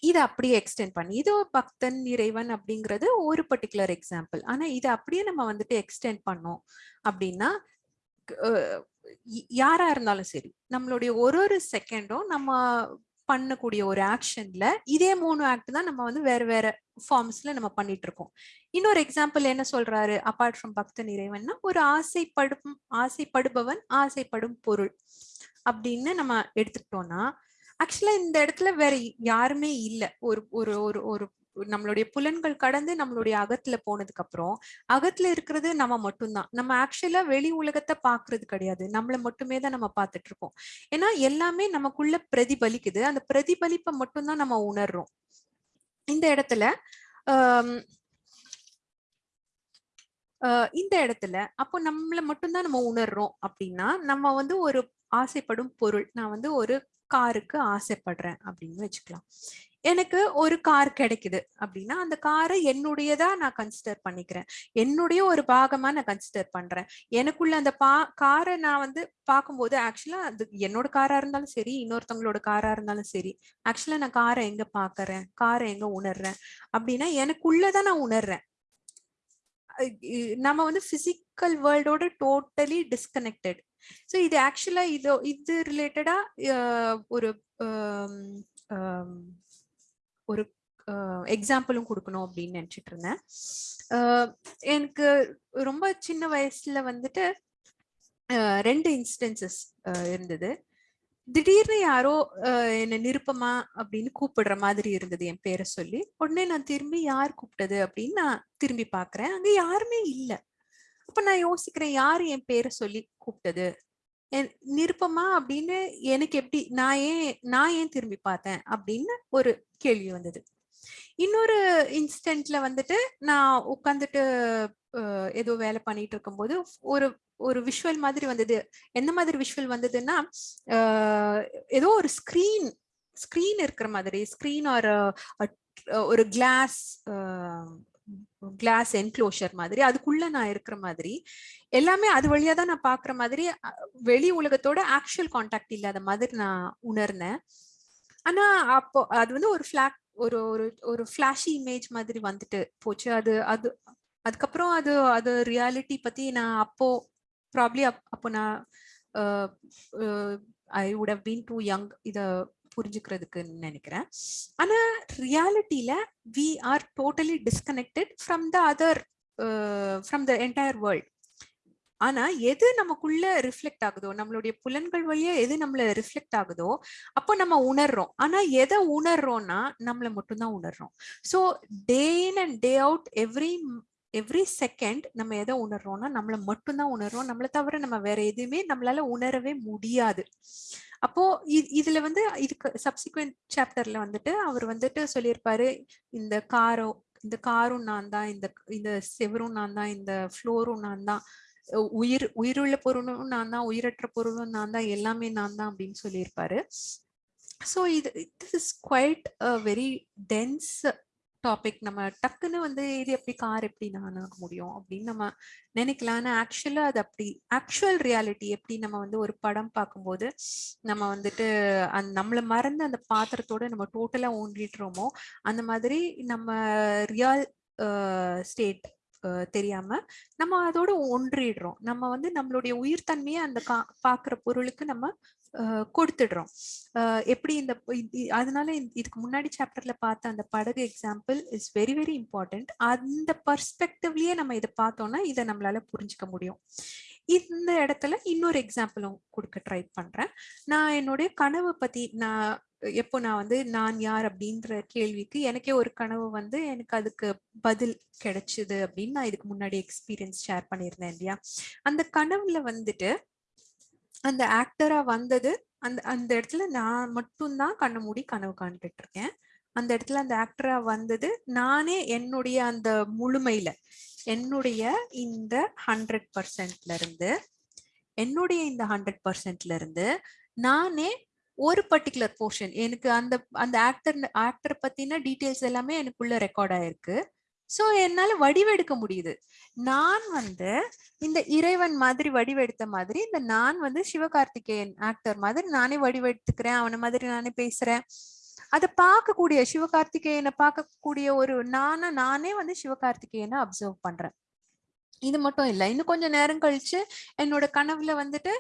இதை அப்படியே எக்ஸ்டெண்ட் பண்ணி இது பக்தன் இறைவன் அப்படிங்கிறது ஒரு பர்டிகுலர் எக்ஸாம்பிள் ஆனா இதை அப்படியே நம்ம வந்துட்டு எக்ஸ்டெண்ட் பண்ணோம் அப்படின்னா யாரா இருந்தாலும் சரி நம்மளுடைய ஒரு ஒரு செகண்டும் நம்ம பண்ணக்கூடிய ஒரு ஆக்ஷன்ல இதே மூணு ஆக்ட் தான் நம்ம வந்து வேற வேற ஃபார்ம்ஸ்ல நம்ம பண்ணிட்டு இருக்கோம் இன்னொரு எக்ஸாம்பிள் என்ன சொல்றாரு? அப்பார்ட் ஃப்ரம் பக்த நிறைவன்னா ஒரு ஆசைப்படும் ஆசைப்படுபவன் ஆசைப்படும் பொருள் அப்படின்னு நம்ம எடுத்துக்கிட்டோம்னா ஆக்சுவலா இந்த இடத்துல வேற யாருமே இல்ல. ஒரு ஒரு ஒரு ஒரு நம்மளுடைய புலன்கள் கடந்து நம்மளுடைய அகத்துல போனதுக்கு அப்புறம் அகத்துல இருக்கிறது நம்ம மட்டும்தான். நம்ம ஆக்சுவலா வெளி உலகத்தை பாக்குறது கிடையாது. நம்மள மட்டுமே தான் நம்ம பார்த்துட்டு இருக்கோம் ஏன்னா எல்லாமே நமக்குள்ள பிரதிபலிக்குது. அந்த பிரதிபலிப்பை மட்டும்தான் நம்ம உணர்றோம். இந்த இடத்துல ஆஹ் இந்த இடத்துல அப்போ நம்மள மட்டும்தான் நம்ம உணர்றோம் அப்படின்னா நம்ம வந்து ஒரு ஆசைப்படும் பொருள். நான் வந்து ஒரு காருக்கு ஆசைப்படுறேன் அப்படின்னு வச்சுக்கலாம். எனக்கு ஒரு கார் கிடைக்குது அப்படின்னா அந்த காரை என்னுடையதா நான் கன்சிடர் பண்ணிக்கிறேன். என்னுடைய ஒரு பாகமா நான் கன்சிடர் பண்றேன். எனக்குள்ள அந்த பா காரை நான் வந்து பார்க்கும்போது ஆக்சுவலா அது என்னோட காரா இருந்தாலும் சரி இன்னொருத்தவங்களோட காரா இருந்தாலும் சரி ஆக்சுவலா நான் காரை எங்க பாக்குறேன் காரை எங்க உணர்றேன்? அப்படின்னா எனக்குள்ளதான் நான் உணர்றேன். நம்ம வந்து பிசிக்கல் வேர்ல்டோட டோட்டலி டிஸ்கனெக்டட் ஸோ இது ஆக்சுவலா இது இது ரிலேட்டடா ஒரு ஒரு எக்ஸாம்பிளும் கொடுக்கணும் அப்படின்னு நினைச்சிட்டு இருந்தேன் எனக்கு ரொம்ப சின்ன வயசுல வந்துட்டு ரெண்டு இன்ஸ்டன்சஸ் இருந்தது. திடீர்னு யாரோ அஹ், நிருப்பமா அப்படின்னு கூப்பிடுற மாதிரி இருந்தது என் பேரை சொல்லி. உடனே நான் திரும்பி யார் கூப்பிட்டது அப்படின்னு நான் திரும்பி பார்க்கறேன் அங்க யாருமே இல்ல. அப்ப நான் யோசிக்கிறேன் யாரு என் பேரை சொல்லி கூப்பிட்டது? நிருப்பமா? அப்படின்னு எனக்கு எப்படி நான் ஏன் நான் ஏன் திரும்பி பார்த்தேன் அப்படின்னு ஒரு கேள்வி வந்தது. இன்னொரு இன்ஸ்டன்ட்ல வந்துட்டு நான் உட்காந்துட்டு ஏதோ வேலை பண்ணிட்டு இருக்கும்போது ஒரு ஒரு விஷுவல் மாதிரி வந்தது. எந்த மாதிரி விஷுவல் வந்ததுன்னா ஏதோ ஒரு ஸ்கிரீன் ஸ்கிரீன் இருக்கிற மாதிரி ஸ்கிரீன் ஒரு ஒரு கிளாஸ் கிளாஸ் என்க்ளோஷர் மாதிரி அதுக்குள்ள நான் இருக்கிற மாதிரி எல்லாமே அது வழியா தான் நான் பாக்குற மாதிரி வெளி உலகத்தோட ஆக்சுவல் காண்டாக்ட் இல்லாத மாதிரி நான் உணர்ந்தேன். ஆனா அப்போ அது வந்து ஒரு ஃபிளாக் ஒரு ஒரு ஒரு ஃபிளாஷி இமேஜ் மாதிரி வந்துட்டு போச்சு. அது அது அதுக்கப்புறம் அது அது ரியாலிட்டி பத்தி நான் அப்போ ப்ராப்ளி அப்போ நான் I would have been too young இதை புரிஞ்சுக்கிறதுக்குன்னு நினைக்கிறேன். ஆனா ரியாலிட்டியில we are totally disconnected from the other from the entire world ஆனா எது நமக்குள்ள ரிஃப்ளெக்ட் ஆகுதோ நம்மளுடைய புலன்கள் வழியா எது நம்மள ரிஃப்ளெக்ட் ஆகுதோ அப்போ நம்ம உணர்றோம். ஆனா எதை உணர்றோம்னா நம்மள மட்டும்தான் உணர்றோம். So day in and day out every every second நம்ம எதை உணர்றோம்னா நம்மளை மட்டும்தான் உணர்றோம். நம்மளை தவிர நம்ம வேற எதுவுமே நம்மளால உணரவே முடியாது. அப்போ இதுல வந்து இதுக்கு சப்சிக்வெண்ட் சாப்டர்ல வந்துட்டு அவர் வந்துட்டு சொல்லியிருப்பாரு இந்த காரோ இந்த காரும் நான் தான் இந்த இந்த செவரும் நான் தான் இந்த ஃப்ளோரும் நான் தான். உயிர் உயிருள்ள பொருளும் நான் தான் உயிரற்ற பொருளும் நான் தான் எல்லாமே நான் தான் அப்படின்னு சொல்லியிருப்பாரு. ஸோ இது this is quite very dense topic நம்ம டக்குன்னு வந்து இது எப்படி கார் எப்படி நான் ஆக முடியும் அப்படின்னு நம்ம நினைக்கலாம். ஆனால் ஆக்சுவலாக அது அப்படி ஆக்சுவல் ரியாலிட்டி எப்படி நம்ம வந்து ஒரு படம் பார்க்கும்போது நம்ம வந்துட்டு அந் நம்மளை மறந்து அந்த பாத்திரத்தோட நம்ம டோட்டலாக ஊன்றிட்டுறோமோ அந்த மாதிரி நம்ம ரியல் ஸ்டேட் தெரியாம நம்ம அதோட ஒன்றிடுறோம். நம்ம வந்து நம்மளுடைய உயிர்த்தன்மையை அந்த கா பாக்குற பொருளுக்கு நம்ம கொடுத்துடுறோம். எப்படி இந்த அதனால இதுக்கு முன்னாடி சாப்டர்ல பார்த்த அந்த படகு example is very very important அந்த பர்ஸ்பெக்டிவ்லயே நம்ம இதை பார்த்தோம்னா இதை நம்மளால புரிஞ்சுக்க முடியும். இந்த இடத்துல இன்னொரு எக்ஸாம்பிளும் கொடுக்க ட்ரை பண்றேன். நான் என்னுடைய கனவை பத்தி நான் எப்போ நான் வந்து நான் யார் அப்படின்ற கேள்விக்கு எனக்கே ஒரு கனவு வந்து எனக்கு அதுக்கு பதில் கிடைச்சது அப்படின்னு நான் இதுக்கு முன்னாடி எக்ஸ்பீரியன்ஸ் ஷேர் பண்ணியிருந்தேன் இல்லையா? அந்த கனவுல வந்துட்டு அந்த ஆக்டரா வந்தது. அந்த அந்த இடத்துல நான் மட்டும்தான் கண்ண மூடி கனவு காண்டுட்டு இருக்கேன் அந்த இடத்துல அந்த ஆக்டரா வந்தது. நானே என்னுடைய அந்த முழுமையில என்னுடைய இந்த ஹண்ட்ரட் பர்சன்ட்ல இருந்து என்னுடைய இந்த ஹண்ட்ரட் பர்சன்ட்ல இருந்து நானே ஒரு பர்டிகுலர் போர்ஷன் எனக்கு அந்த அந்த ஆக்டர் ஆக்டர் பத்தின டீட்டெயில்ஸ் எல்லாமே எனக்குள்ள ரெக்கார்ட் ஆயிருக்கு. ஸோ என்னால வடிவெடுக்க முடியுது. நான் வந்து இந்த இறைவன் மாதிரி வடிவெடுத்த மாதிரி இந்த நான் வந்து சிவகார்த்திகேயன் ஆக்டர் மாதிரி நானே வடிவெடுத்துக்கிறேன் அவனை மாதிரி நானே பேசுறேன். அதை பார்க்கக்கூடிய சிவகார்த்திகேயனை பார்க்கக்கூடிய ஒரு நானா நானே வந்து சிவகார்த்திகேயனை அப்சர்வ் பண்றேன். இது மட்டும் இல்லை இன்னும் கொஞ்சம் நேரம் கழிச்சு என்னோட கனவுல வந்துட்டு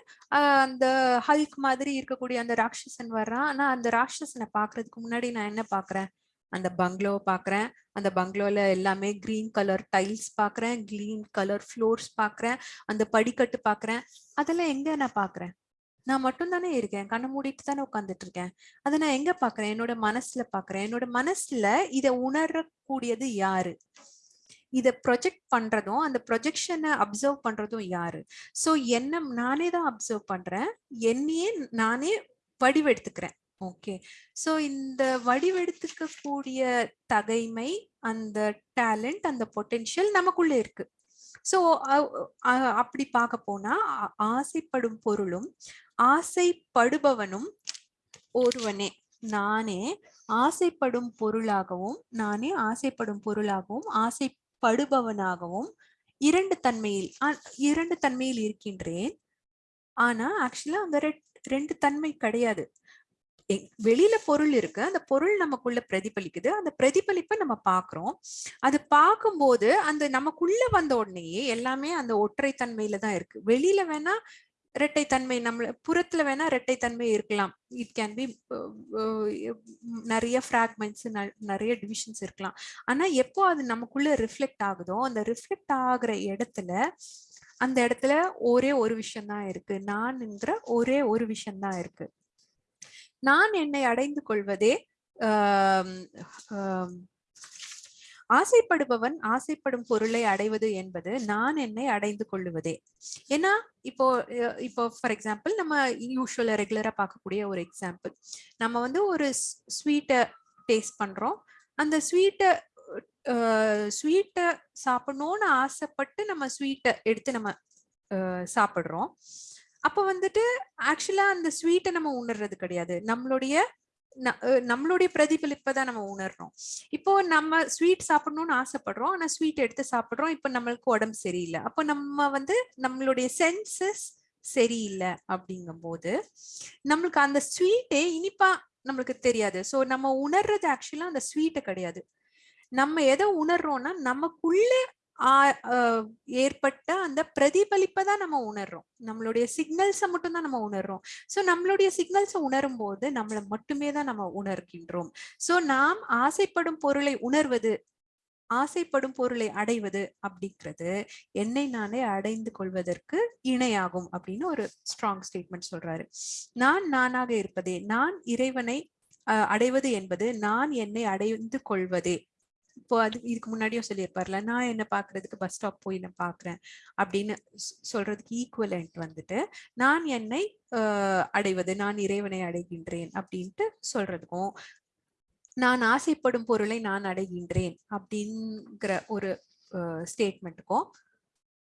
அந்த ஹல்க் மாதிரி இருக்கக்கூடிய அந்த ராட்சசன் வர்றான். ஆனா அந்த ராட்சசனை பாக்குறதுக்கு முன்னாடி நான் என்ன பாக்குறேன் அந்த பங்களோவை பார்க்குறேன் அந்த பங்களோவில் எல்லாமே க்ரீன் கலர் டைல்ஸ் பார்க்குறேன் க்ரீன் கலர் ஃப்ளோர்ஸ் பார்க்குறேன் அந்த படிக்கட்டு பார்க்குறேன் அதெல்லாம் எங்கே நான் பார்க்குறேன் நான் மட்டும் தானே இருக்கேன். கண்ணை மூடிட்டு தானே உட்காந்துட்டு இருக்கேன். அதை நான் எங்க பாக்குறேன்? என்னோட மனசுல பாக்குறேன். என்னோட மனசுல இதை உணரக்கூடியது யாரு? இதை ப்ரொஜெக்ட் பண்றதும் அந்த ப்ரொஜெக்ஷனை அப்சர்வ் பண்றதும் யாரு? ஸோ என்ன நானே தான் அப்சர்வ் பண்றேன். என்னையே நானே வடிவெடுத்துக்கிறேன். ஓகே. ஸோ இந்த வடிவெடுத்துக்க கூடிய தகைமை அந்த டேலண்ட் அந்த பொட்டென்ஷியல் நமக்குள்ள இருக்கு. ஸோ அப்படி பார்க்க போனா ஆசைப்படும் பொருளும் ஆசைப்படுபவனும் ஒருவனே. நானே ஆசைப்படும் பொருளாகவும் நானே ஆசைப்படும் பொருளாகவும் ஆசைப்படுபவனாகவும் இரண்டு தன்மையில் இரண்டு தன்மையில் இருக்கின்றேன். ஆனா ஆக்சுவலா அந்த ரெண்டு தன்மை கிடையாது. வெளியில பொருள் இருக்கு. அந்த பொருள் நமக்குள்ள பிரதிபலிக்குது. அந்த பிரதிபலிப்பை நம்ம பாக்குறோம். அது பார்க்கும்போது அந்த நமக்குள்ள வந்த உடனேயே எல்லாமே அந்த ஒற்றை தன்மையில தான் இருக்கு. வெளியில வேணா இரட்டை தன்மை நம்ம புறத்துல வேணா இரட்டை தன்மை இருக்கலாம் இட் கேன் பி நிறைய ஃப்ராக்மெண்ட்ஸ் நிறைய டிவிஷன்ஸ் இருக்கலாம். ஆனா எப்போ அது நமக்குள்ள ரிஃப்ளெக்ட் ஆகுதோ அந்த ரிஃப்ளெக்ட் ஆகுற இடத்துல அந்த இடத்துல ஒரே ஒரு விஷயம் தான் இருக்கு. நான்ங்கிற ஒரே ஒரு விஷயம் தான் இருக்கு. நான் என்னை அடைந்து கொள்வதே ஆசைப்படுபவன் ஆசைப்படும் பொருளை அடைவது என்பது நான் என்னை அடைந்து கொள்ளுவதே. ஏன்னா இப்போ இப்போ ஃபார் எக்ஸாம்பிள் நம்ம யூஸ்வலா ரெகுலரா பார்க்கக்கூடிய ஒரு எக்ஸாம்பிள் நம்ம வந்து ஒரு ஸ்வீட்டை டேஸ்ட் பண்றோம். அந்த ஸ்வீட்டை ஸ்வீட்டை சாப்பிடணும்னு ஆசைப்பட்டு நம்ம ஸ்வீட்டை எடுத்து நம்ம சாப்பிடுறோம். அப்ப வந்துட்டு ஆக்சுவலா அந்த ஸ்வீட்டை நம்ம உணர்றது கிடையாது. நம்மளுடைய நம்மளுடைய பிரதிபலிப்பை தான் நம்ம உணர்றோம். இப்போ நம்ம ஸ்வீட் சாப்பிடணும்னு ஆசைப்படுறோம். ஆனா ஸ்வீட் எடுத்து சாப்பிடுறோம். இப்ப நம்மளுக்கு உடம்பு சரியில்லை. அப்போ நம்ம வந்து நம்மளுடைய சென்சஸ் சரியில்லை அப்படிங்கும் போது நம்மளுக்கு அந்த ஸ்வீட்டே இனிப்பா நம்மளுக்கு தெரியாது. ஸோ நம்ம உணர்றது ஆக்சுவலா அந்த ஸ்வீட்டை கிடையாது. நம்ம எதை உணர்றோம்னா நமக்குள்ள ஏற்பட்ட அந்த பிரதிபலிப்பை தான் நம்ம உணர்றோம். நம்மளுடைய சிக்னல்ஸை மட்டும்தான் நம்ம உணர்றோம். ஸோ நம்மளுடைய சிக்னல்ஸை உணரும் போது நம்மளை மட்டுமே தான் நம்ம உணர்கின்றோம். ஸோ நாம் ஆசைப்படும் பொருளை உணர்வது ஆசைப்படும் பொருளை அடைவது அப்படிங்கிறது என்னை நானே அடைந்து கொள்வதற்கு இணையாகும் அப்படின்னு ஒரு ஸ்ட்ராங் ஸ்டேட்மெண்ட் சொல்றாரு. நான் நானாக இருப்பதே நான் இறைவனை அடைவது என்பது நான் என்னை அடைந்து கொள்வதே இப்போ அது இதுக்கு முன்னாடியும் சொல்லியிருப்பார்ல நான் என்ன பாக்குறதுக்கு பஸ் ஸ்டாப் போய் நான் பாக்குறேன் அப்படின்னு சொல்றதுக்கு ஈக்குவலண்ட் வந்துட்டு நான் என்னை அடைவது நான் இறைவனை அடைகின்றேன் அப்படின்ட்டு சொல்றதுக்கும் நான் ஆசைப்படும் பொருளை நான் அடைகின்றேன் அப்படிங்கிற ஒரு ஸ்டேட்மெண்ட்டுக்கும்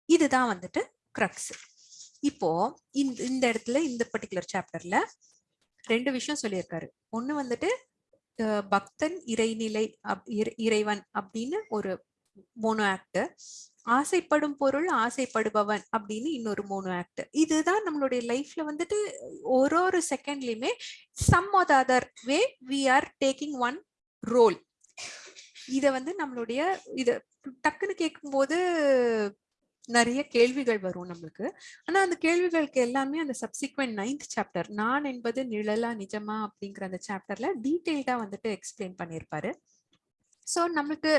இதுதான் வந்துட்டு க்ரக்ஸ் இப்போ இந்த இந்த இடத்துல இந்த பர்டிகுலர் சாப்டர்ல ரெண்டு விஷயம் சொல்லியிருக்காரு. ஒன்று வந்துட்டு பக்தன் இறைநிலை இறைவன் அப்படின்னு ஒரு மோனோ ஆக்ட் ஆசைப்படும் பொருள் ஆசைப்படுபவன் அப்படின்னு இன்னொரு மோனோ ஆக்ட் இதுதான் நம்மளுடைய லைஃப்ல வந்துட்டு ஒரு ஒரு செகண்ட்லயுமே some or other way we are taking one role இத வந்து நம்மளுடைய இத டக்குன்னு கேட்கும்போது நிறைய கேள்விகள் வரும் நம்மளுக்கு. ஆனா அந்த கேள்விகளுக்கு எல்லாமே அந்த சப்சிக்வெண்ட் நைன்த் சாப்டர் நான் என்பது நிழலா நிஜமா அப்படிங்கிற அந்த சாப்டர்ல டீட்டெயில்டா வந்துட்டு எக்ஸ்பிளைன் பண்ணியிருப்பாரு. சோ நம்மளுக்கு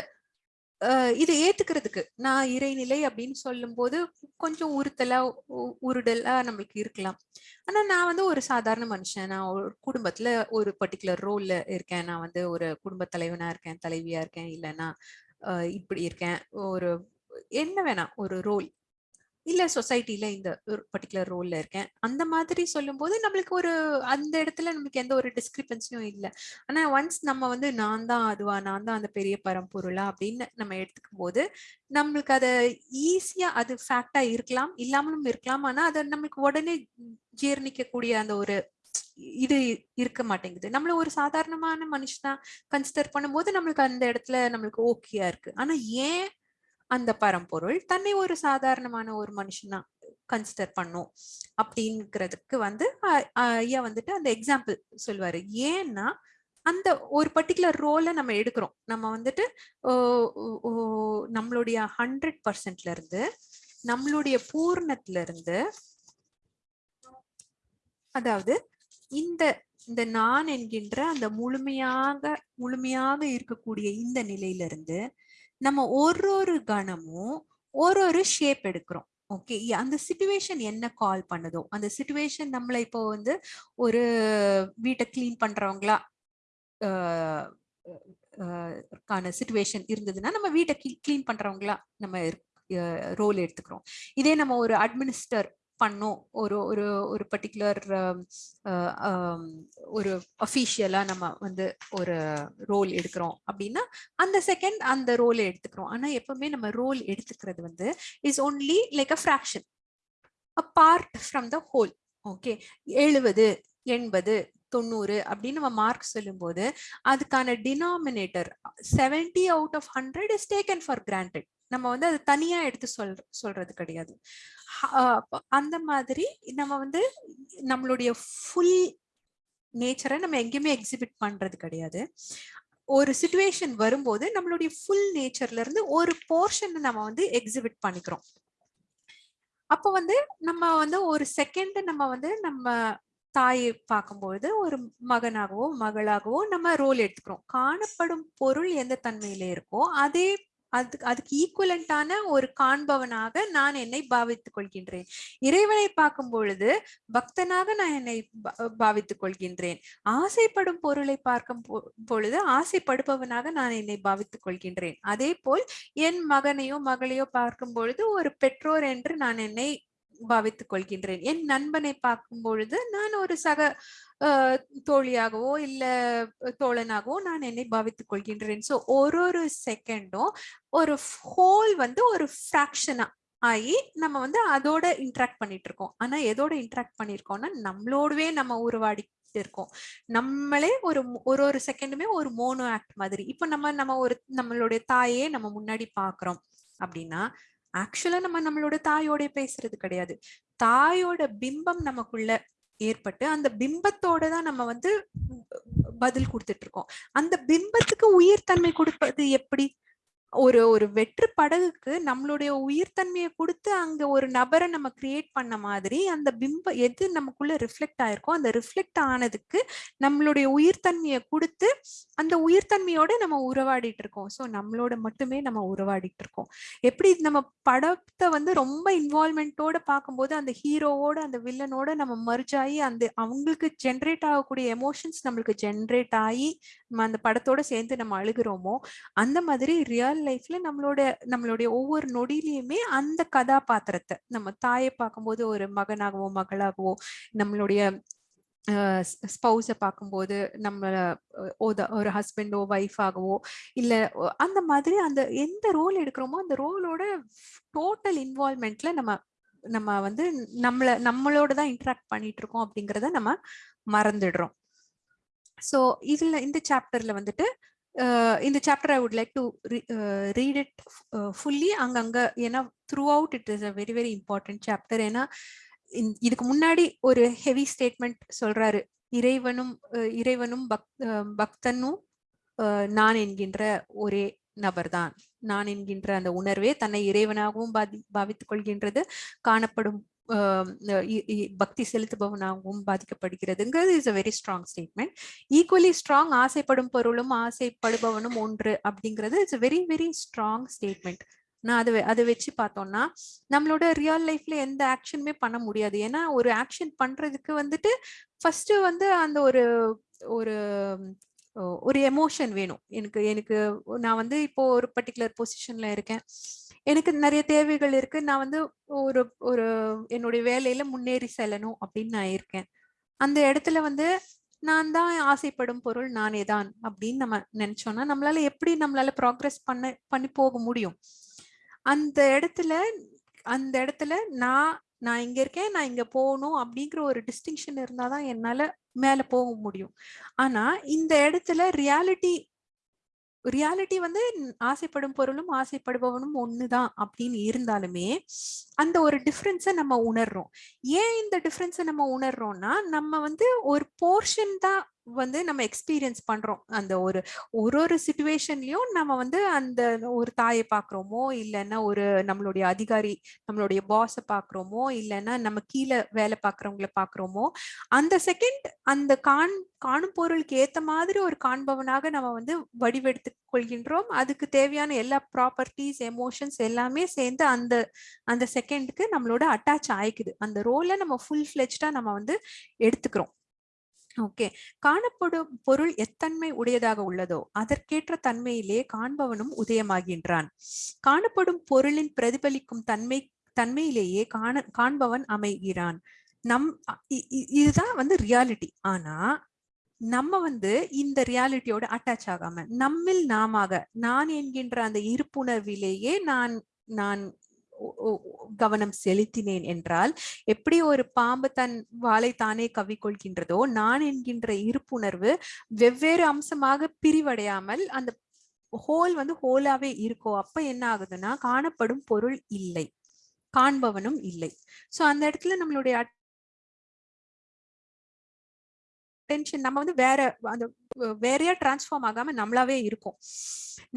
இதை ஏத்துக்கிறதுக்கு நான் இறைநிலை அப்படின்னு சொல்லும் போது கொஞ்சம் உறுத்தலா உருடலா நம்மளுக்கு இருக்கலாம். ஆனா நான் வந்து ஒரு சாதாரண மனுஷன். நான் ஒரு குடும்பத்துல ஒரு பர்டிகுலர் ரோல்ல இருக்கேன். நான் வந்து ஒரு குடும்ப தலைவனா இருக்கேன் தலைவியா இருக்கேன் இல்லைன்னா இப்படி இருக்கேன். ஒரு என்ன வேணாம் ஒரு ரோல் இல்ல சொசைட்டில இந்த பர்டிகுலர் ரோல்ல இருக்கேன். அந்த மாதிரி சொல்லும் போது நம்மளுக்கு ஒரு அந்த இடத்துல நம்மளுக்கு எந்த ஒரு டிஸ்கிரிபன்சியும் இல்லை. ஆனா ஒன்ஸ் நம்ம வந்து நான் தான் அதுவா நான் தான் அந்த பெரிய பரம்பொருளா அப்படின்னு நம்ம எடுத்துக்கும் போது நம்மளுக்கு அதை ஈஸியா அது ஃபேக்டா இருக்கலாம் இல்லாமலும் இருக்கலாம். ஆனா அதை நம்மளுக்கு உடனே ஜீர்ணிக்கக்கூடிய அந்த ஒரு இது இருக்க மாட்டேங்குது. நம்மள ஒரு சாதாரணமான மனுஷனா கன்சிடர் பண்ணும்போது நம்மளுக்கு அந்த இடத்துல நம்மளுக்கு ஓகேயா இருக்கு. ஆனா ஏன் அந்த பரம்பொருள் தன்னை ஒரு சாதாரணமான ஒரு மனுஷனா கன்சிடர் பண்ணும். அப்படிங்கிறதுக்கு வந்து ஐயா வந்துட்டு அந்த எக்ஸாம்பிள் சொல்லுவாரு. ஏன்னா அந்த ஒரு பர்டிகுலர் ரோலை நம்ம எடுக்கிறோம். நம்ம வந்துட்டு நம்மளுடைய ஹண்ட்ரட் பர்சன்ட்ல இருந்து நம்மளுடைய பூர்ணத்துல இருந்து அதாவது இந்த இந்த நான் என்கின்ற அந்த முழுமையாக முழுமையாக இருக்கக்கூடிய இந்த நிலையிலிருந்து நம்ம ஒரு ஒரு கணமும் ஒரு ஒரு ஷேப் எடுக்கிறோம். ஓகே அந்த சுச்சுவேஷன் என்ன கால் பண்ணுதோ? அந்த சுச்சுவேஷன் நம்மளை இப்போ வந்து ஒரு வீட்டை கிளீன் பண்றவங்களா கான சுச்சுவேஷன் இருந்ததுன்னா நம்ம வீட்டை கிளீன் பண்றவங்களா நம்ம ரோல் எடுத்துக்கிறோம். இதே நம்ம ஒரு அட்மினிஸ்டர் பண்ணோம். ஒரு ஒரு ஒரு பர்டிகுலர் ஒரு அஃபீஷியலா நம்ம வந்து ஒரு ரோல் எடுக்கிறோம் அப்படின்னா அந்த செகண்ட் அந்த ரோலை எடுத்துக்கிறோம். ஆனா எப்பவுமே நம்ம ரோல் எடுத்துக்கிறது வந்து is only like a fraction a part from the whole okay எழுபது எண்பது தொண்ணூறு அப்படின்னு நம்ம மார்க் சொல்லும்போது அதுக்கான denominator seventy out of hundred is taken for granted நம்ம வந்து அது தனியா எடுத்து சொல் சொல்றது கிடையாது. அந்த மாதிரி நம்ம வந்து நம்மளுடைய ஃபுல் நேச்சரை நம்ம எங்கேயுமே எக்ஸிபிட் பண்றது கிடையாது. ஒரு சுச்சுவேஷன் வரும்போது நம்மளுடைய ஃபுல் நேச்சர்ல இருந்து ஒரு போர்ஷன் நம்ம வந்து எக்ஸிபிட் பண்ணிக்கிறோம். அப்போ வந்து நம்ம வந்து ஒரு செகண்ட் நம்ம வந்து நம்ம தாயை பார்க்கும்பொழுது ஒரு மகனாகவோ மகளாகவோ நம்ம ரோல் எடுத்துக்கிறோம். காணப்படும் பொருள் எந்த தன்மையில இருக்கோ அதே அதுக்கு அதுக்கு ஈக்குவலண்டான ஒரு காண்பவனாக நான் என்னை பாவித்துக் கொள்கின்றேன். இறைவனை பார்க்கும் பொழுது பக்தனாக நான் என்னை பாவித்துக் கொள்கின்றேன். ஆசைப்படும் பொருளை பார்க்கும் பொழுது ஆசைப்படுபவனாக நான் என்னை பாவித்துக் கொள்கின்றேன். அதே போல் என் மகனையோ மகளையோ பார்க்கும் பொழுது ஒரு பெற்றோர் என்று நான் என்னை பாவித்துக் கொள்கின்றேன் என் நண்பனை பார்க்கும் பொழுது நான் ஒரு சக தோழியாகவோ இல்ல தோழனாகவோ நான் என்னை பாவித்துக் கொள்கின்றேன் சோ ஒரு ஒரு செகண்டும் ஒரு ஹோல் வந்து ஒரு ஃப்ராக்ஷனா ஆகி நம்ம வந்து அதோட இன்ட்ராக்ட் பண்ணிட்டு இருக்கோம் ஆனா எதோட இன்ட்ராக்ட் பண்ணிருக்கோம்னா நம்மளோடவே நம்ம உருவாடி இருக்கோம். நம்மளே ஒரு ஒரு ஒரு செகண்டுமே ஒரு மோனோ ஆக்ட் மாதிரி. இப்ப நம்ம நம்ம ஒரு நம்மளுடைய தாயே நம்ம முன்னாடி பாக்குறோம் அப்படின்னா ஆக்சுவலா நம்ம நம்மளோட தாயோட பேசுறது கிடையாது. தாயோட பிம்பம் நமக்குள்ள ஏற்பட்டு அந்த பிம்பத்தோட தான் நம்ம வந்து பதில் கொடுத்துட்டு இருக்கோம். அந்த பிம்பத்துக்கு உயிர் தன்மை கொடுப்பது எப்படி? ஒரு ஒரு வெற்று படகுக்கு நம்மளுடைய உயிர்த்தன்மையை கொடுத்து அங்க ஒரு நபரை நம்ம கிரியேட் பண்ண மாதிரி அந்த பிம்ப எது நமக்குள்ள ரிஃப்ளெக்ட் ஆயிருக்கோ அந்த ரிஃப்ளெக்ட் ஆனதுக்கு நம்மளுடைய உயிர்த்தன்மையை கொடுத்து அந்த உயிர்த்தன்மையோட நம்ம உறவாடிட்டு இருக்கோம். ஸோ நம்மளோட மட்டுமே நம்ம உறவாடிட்டு இருக்கோம். எப்படி நம்ம படத்தை வந்து ரொம்ப இன்வால்மெண்ட்டோட பார்க்கும்போது அந்த ஹீரோவோட அந்த வில்லனோட நம்ம மர்ஜ் ஆகி அந்த அவங்களுக்கு ஜென்ரேட் ஆகக்கூடிய எமோஷன்ஸ் நம்மளுக்கு ஜென்ரேட் ஆகி நம்ம அந்த படத்தோட சேர்ந்து நம்ம அழுகிறோமோ அந்த மாதிரி ரியல் லைஃப்ல நம்மளோட நம்மளுடைய ஒவ்வொரு நொடியிலையுமே அந்த கதாபாத்திரத்தை நம்ம தாயை பார்க்கும்போது ஒரு மகனாகவோ மகளாகவோ நம்மளுடைய ஸ்பௌஸை பார்க்கும்போது நம்ம ஒரு ஹஸ்பண்டோ ஒய்ஃபாகவோ இல்ல அந்த மாதிரி அந்த எந்த ரோல் எடுக்கிறோமோ அந்த ரோலோட டோட்டல் இன்வால்மெண்ட்ல நம்ம நம்ம வந்து நம்மள நம்மளோட தான் இன்ட்ராக்ட் பண்ணிட்டு இருக்கோம் அப்படிங்கிறத நம்ம மறந்துடுறோம். ஸோ இதுல இந்த சாப்டர்ல வந்துட்டு இந்த chapter I would like to read it fully அங்கங்க ஏன்னா throughout it is a very very important chapter ஏன்னா இதுக்கு முன்னாடி ஒரு ஹெவி ஸ்டேட்மெண்ட் சொல்றாரு. இறைவனும் இறைவனும் பக் பக்தனும் நான் என்கின்ற ஒரே நபர்தான். நான் என்கின்ற அந்த உணர்வே தன்னை இறைவனாகவும் பாதி பாவித்துக் கொள்கின்றது காணப்படும் பக்தி செலுத்துபவனாகவும் பாதிக்கப்படுகிறதுங்கிறது is a very strong statement equally strong ஆசைப்படும் பொருளும் ஆசைப்படுபவனும் ஒன்று அப்படிங்கிறது it's very very strong statement நான் அதை அதை வச்சு பார்த்தோம்னா நம்மளோட ரியல் லைஃப்ல எந்த ஆக்ஷனுமே பண்ண முடியாது. ஏன்னா ஒரு ஆக்ஷன் பண்றதுக்கு வந்துட்டு ஃபர்ஸ்ட் வந்து அந்த ஒரு ஒரு ஒரு எமோஷன் வேணும். எனக்கு எனக்கு நான் வந்து இப்போ ஒரு பர்டிகுலர் பொசிஷன்ல இருக்கேன். எனக்கு நிறைய தேவைகள் இருக்கு. நான் வந்து ஒரு ஒரு என்னுடைய வேலையில முன்னேறி செல்லணும் அப்படின்னு நான் இருக்கேன். அந்த இடத்துல வந்து நான் தான் ஆசைப்படும் பொருள் நானே தான் அப்படின்னு நம்ம நினைச்சோம்னா நம்மளால எப்படி நம்மளால ப்ராக்ரஸ் பண்ண பண்ணி போக முடியும்? அந்த இடத்துல அந்த இடத்துல நான் நான் இங்க இருக்கேன் நான் இங்க போகணும் அப்படிங்கிற ஒரு டிஸ்டிங்ஷன் இருந்தாதான் என்னால மேல போக முடியும். ஆனா இந்த இடத்துல ரியாலிட்டி ரியாலிட்டி வந்து ஆசைப்படும் பொருளும் ஆசைப்படுபவனும் ஒண்ணுதான் அப்படின்னு இருந்தாலுமே அந்த ஒரு டிஃப்ரென்ஸை நம்ம உணர்றோம். ஏன் இந்த டிஃப்ரென்ஸை நம்ம உணர்றோம்னா நம்ம வந்து ஒரு போர்ஷன் தான் வந்து நம்ம எக்ஸ்பீரியன்ஸ் பண்றோம். அந்த ஒரு ஒரு ஒரு சுச்சுவேஷன்லயும் நம்ம வந்து அந்த ஒரு தாயை பாக்குறோமோ இல்லைன்னா ஒரு நம்மளுடைய அதிகாரி நம்மளுடைய பாஸை பாக்குறோமோ இல்லைன்னா நம்ம கீழே வேலை பாக்குறவங்கள பாக்குறோமோ அந்த செகண்ட் அந்த காண் காணும் பொருளுக்கு ஏத்த மாதிரி ஒரு காண்பவனாக நம்ம வந்து வடிவெடுத்து கொள்கின்றோம். அதுக்கு தேவையான எல்லா ப்ராப்பர்ட்டிஸ் எமோஷன்ஸ் எல்லாமே சேர்ந்து அந்த அந்த செகண்டுக்கு நம்மளோட அட்டாச் ஆயிக்குது. அந்த ரோலை நம்ம ஃபுல் ஃபிளெஜ்டா நம்ம வந்து எடுத்துக்கிறோம். ஓகே. காணப்படும் பொருள் எத்தன்மை உடையதாக உள்ளதோ அதற்கேற்ற தன்மையிலே காண்பவனும் உதயமாகின்றான். காணப்படும் பொருளின் பிரதிபலிக்கும் தன்மை தன்மையிலேயே காண காண்பவன் அமைகிறான். நம் இதுதான் வந்து ரியாலிட்டி. ஆனா நம்ம வந்து இந்த ரியாலிட்டியோட அட்டாச் ஆகாம நம்மில் நாமாக நான் என்கின்ற அந்த இருப்புணர்விலேயே நான் நான் கவனம் செலுத்தினேன் என்றால் எப்படி ஒரு பாம்பு தன் வாளை தானே கவிக்கொள்கின்றதோ நான் என்கின்ற இருப்புணர்வு வெவ்வேறு அம்சமாக பிரிவடையாமல் அந்த ஹோல் வந்து ஹோலாவே இருக்கோ அப்ப என்ன ஆகுதுன்னா காணப்படும் பொருள் இல்லை. காண்பவனும் இல்லை. சோ அந்த இடத்துல நம்மளுடைய டென்ஷன் நம்ம வந்து வேற அந்த வேறையா டிரான்ஸ்ஃபார்ம் ஆகாம நம்மளாவே இருக்கும்.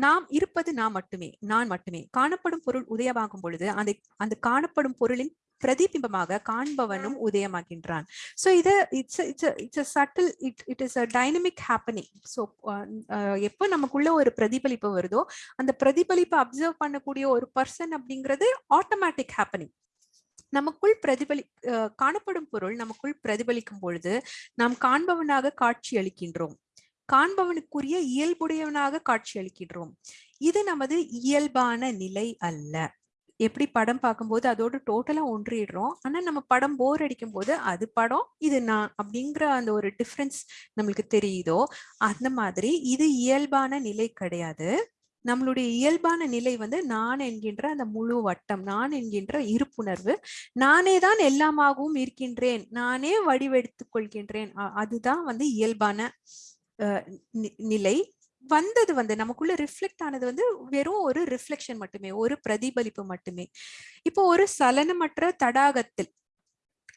நாம் இருப்பது நான் மட்டுமே நான் மட்டுமே. காணப்படும் பொருள் உதயமாகும் பொழுது அந்த அந்த காணப்படும் பொருளின் பிரதிபிம்பமாக காண்பவனும் உதயமாகின்றான். ஸோ இது it's it's it's a subtle it it is a dynamic happening so எப்போ நமக்குள்ள ஒரு பிரதிபலிப்பு வருதோ அந்த பிரதிபலிப்பை அப்சர்வ் பண்ணக்கூடிய ஒரு பர்சன் அப்படிங்கிறது ஆட்டோமேட்டிக் ஹேப்பனிங் நமக்குள் பிரதிபலி காணப்படும் பொருள் நமக்குள் பிரதிபலிக்கும் பொழுது நாம் காண்பவனாக காட்சி அளிக்கின்றோம். காண்பவனுக்குரிய இயல்புடையவனாக காட்சியளிக்கிறோம் இது நமது இயல்பான நிலை அல்ல. எப்படி படம் பார்க்கும்போது அதோட டோட்டலா ஒன்றிடுறோம். ஆனா நம்ம படம் போர் அடிக்கும் போது அது படம் இது நான் அப்படிங்கிற அந்த ஒரு டிஃப்ரென்ஸ் நம்மளுக்கு தெரியுதோ? அந்த மாதிரி இது இயல்பான நிலை கிடையாது. நம்மளுடைய இயல்பான நிலை வந்து நான் என்கின்ற அந்த முழு வட்டம் நான் என்கின்ற இருப்புணர்வு நானே தான் எல்லாமாகவும் இருக்கின்றேன் நானே வடிவெடுத்துக் கொள்கின்றேன். அதுதான் வந்து இயல்பான நிலை வந்தது வந்து நமக்குள்ள ரிஃப்ளெக்ட் ஆனது வந்து வெறும் ஒரு ரிஃப்ளெக்ஷன் மட்டுமே ஒரு பிரதிபலிப்பு மட்டுமே. இப்போ ஒரு சலனமற்ற தடாகத்தில்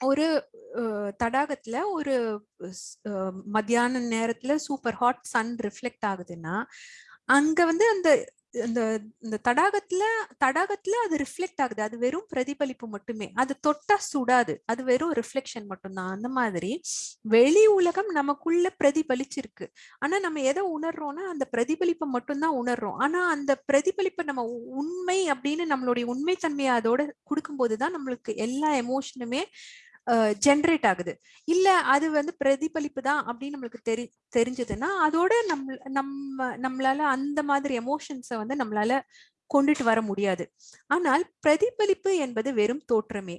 ஒரு தடாகத்துல ஒரு மத்தியான நேரத்துல சூப்பர் ஹாட் சன் ரிஃப்ளெக்ட் ஆகுதுன்னா அங்க வந்து அந்த இந்த இந்த தடாகத்துல தடாகத்துல அது ரிஃப்ளெக்ட் ஆகுது. அது வெறும் பிரதிபலிப்பு மட்டுமே. அது தொட்டா சுடாது. அது வெறும் ரிஃப்ளெக்ஷன் மட்டும்தான். அந்த மாதிரி வெளி உலகம் நமக்குள்ள பிரதிபலிச்சிருக்கு. ஆனா நம்ம எதை உணர்றோம்னா அந்த பிரதிபலிப்பை மட்டும்தான் உணர்றோம். ஆனா அந்த பிரதிபலிப்பை நம்ம உண்மை அப்படின்னு நம்மளுடைய உண்மைத்தன்மையை அதோட கொடுக்கும்போதுதான் நம்மளுக்கு எல்லா எமோஷனுமே ஜென்ரேட் ஆகுது. இல்ல அது வந்து பிரதிபலிப்பு தான் அப்படின்னு நம்மளுக்கு தெரி தெரிஞ்சதுன்னா அதோட நம்ம நம்ம நம்மளால அந்த மாதிரி எமோஷன்ஸை வந்து நம்மளால கொண்டுட்டு வர முடியாது. ஆனால் பிரதிபலிப்பு என்பது வெறும் தோற்றமே.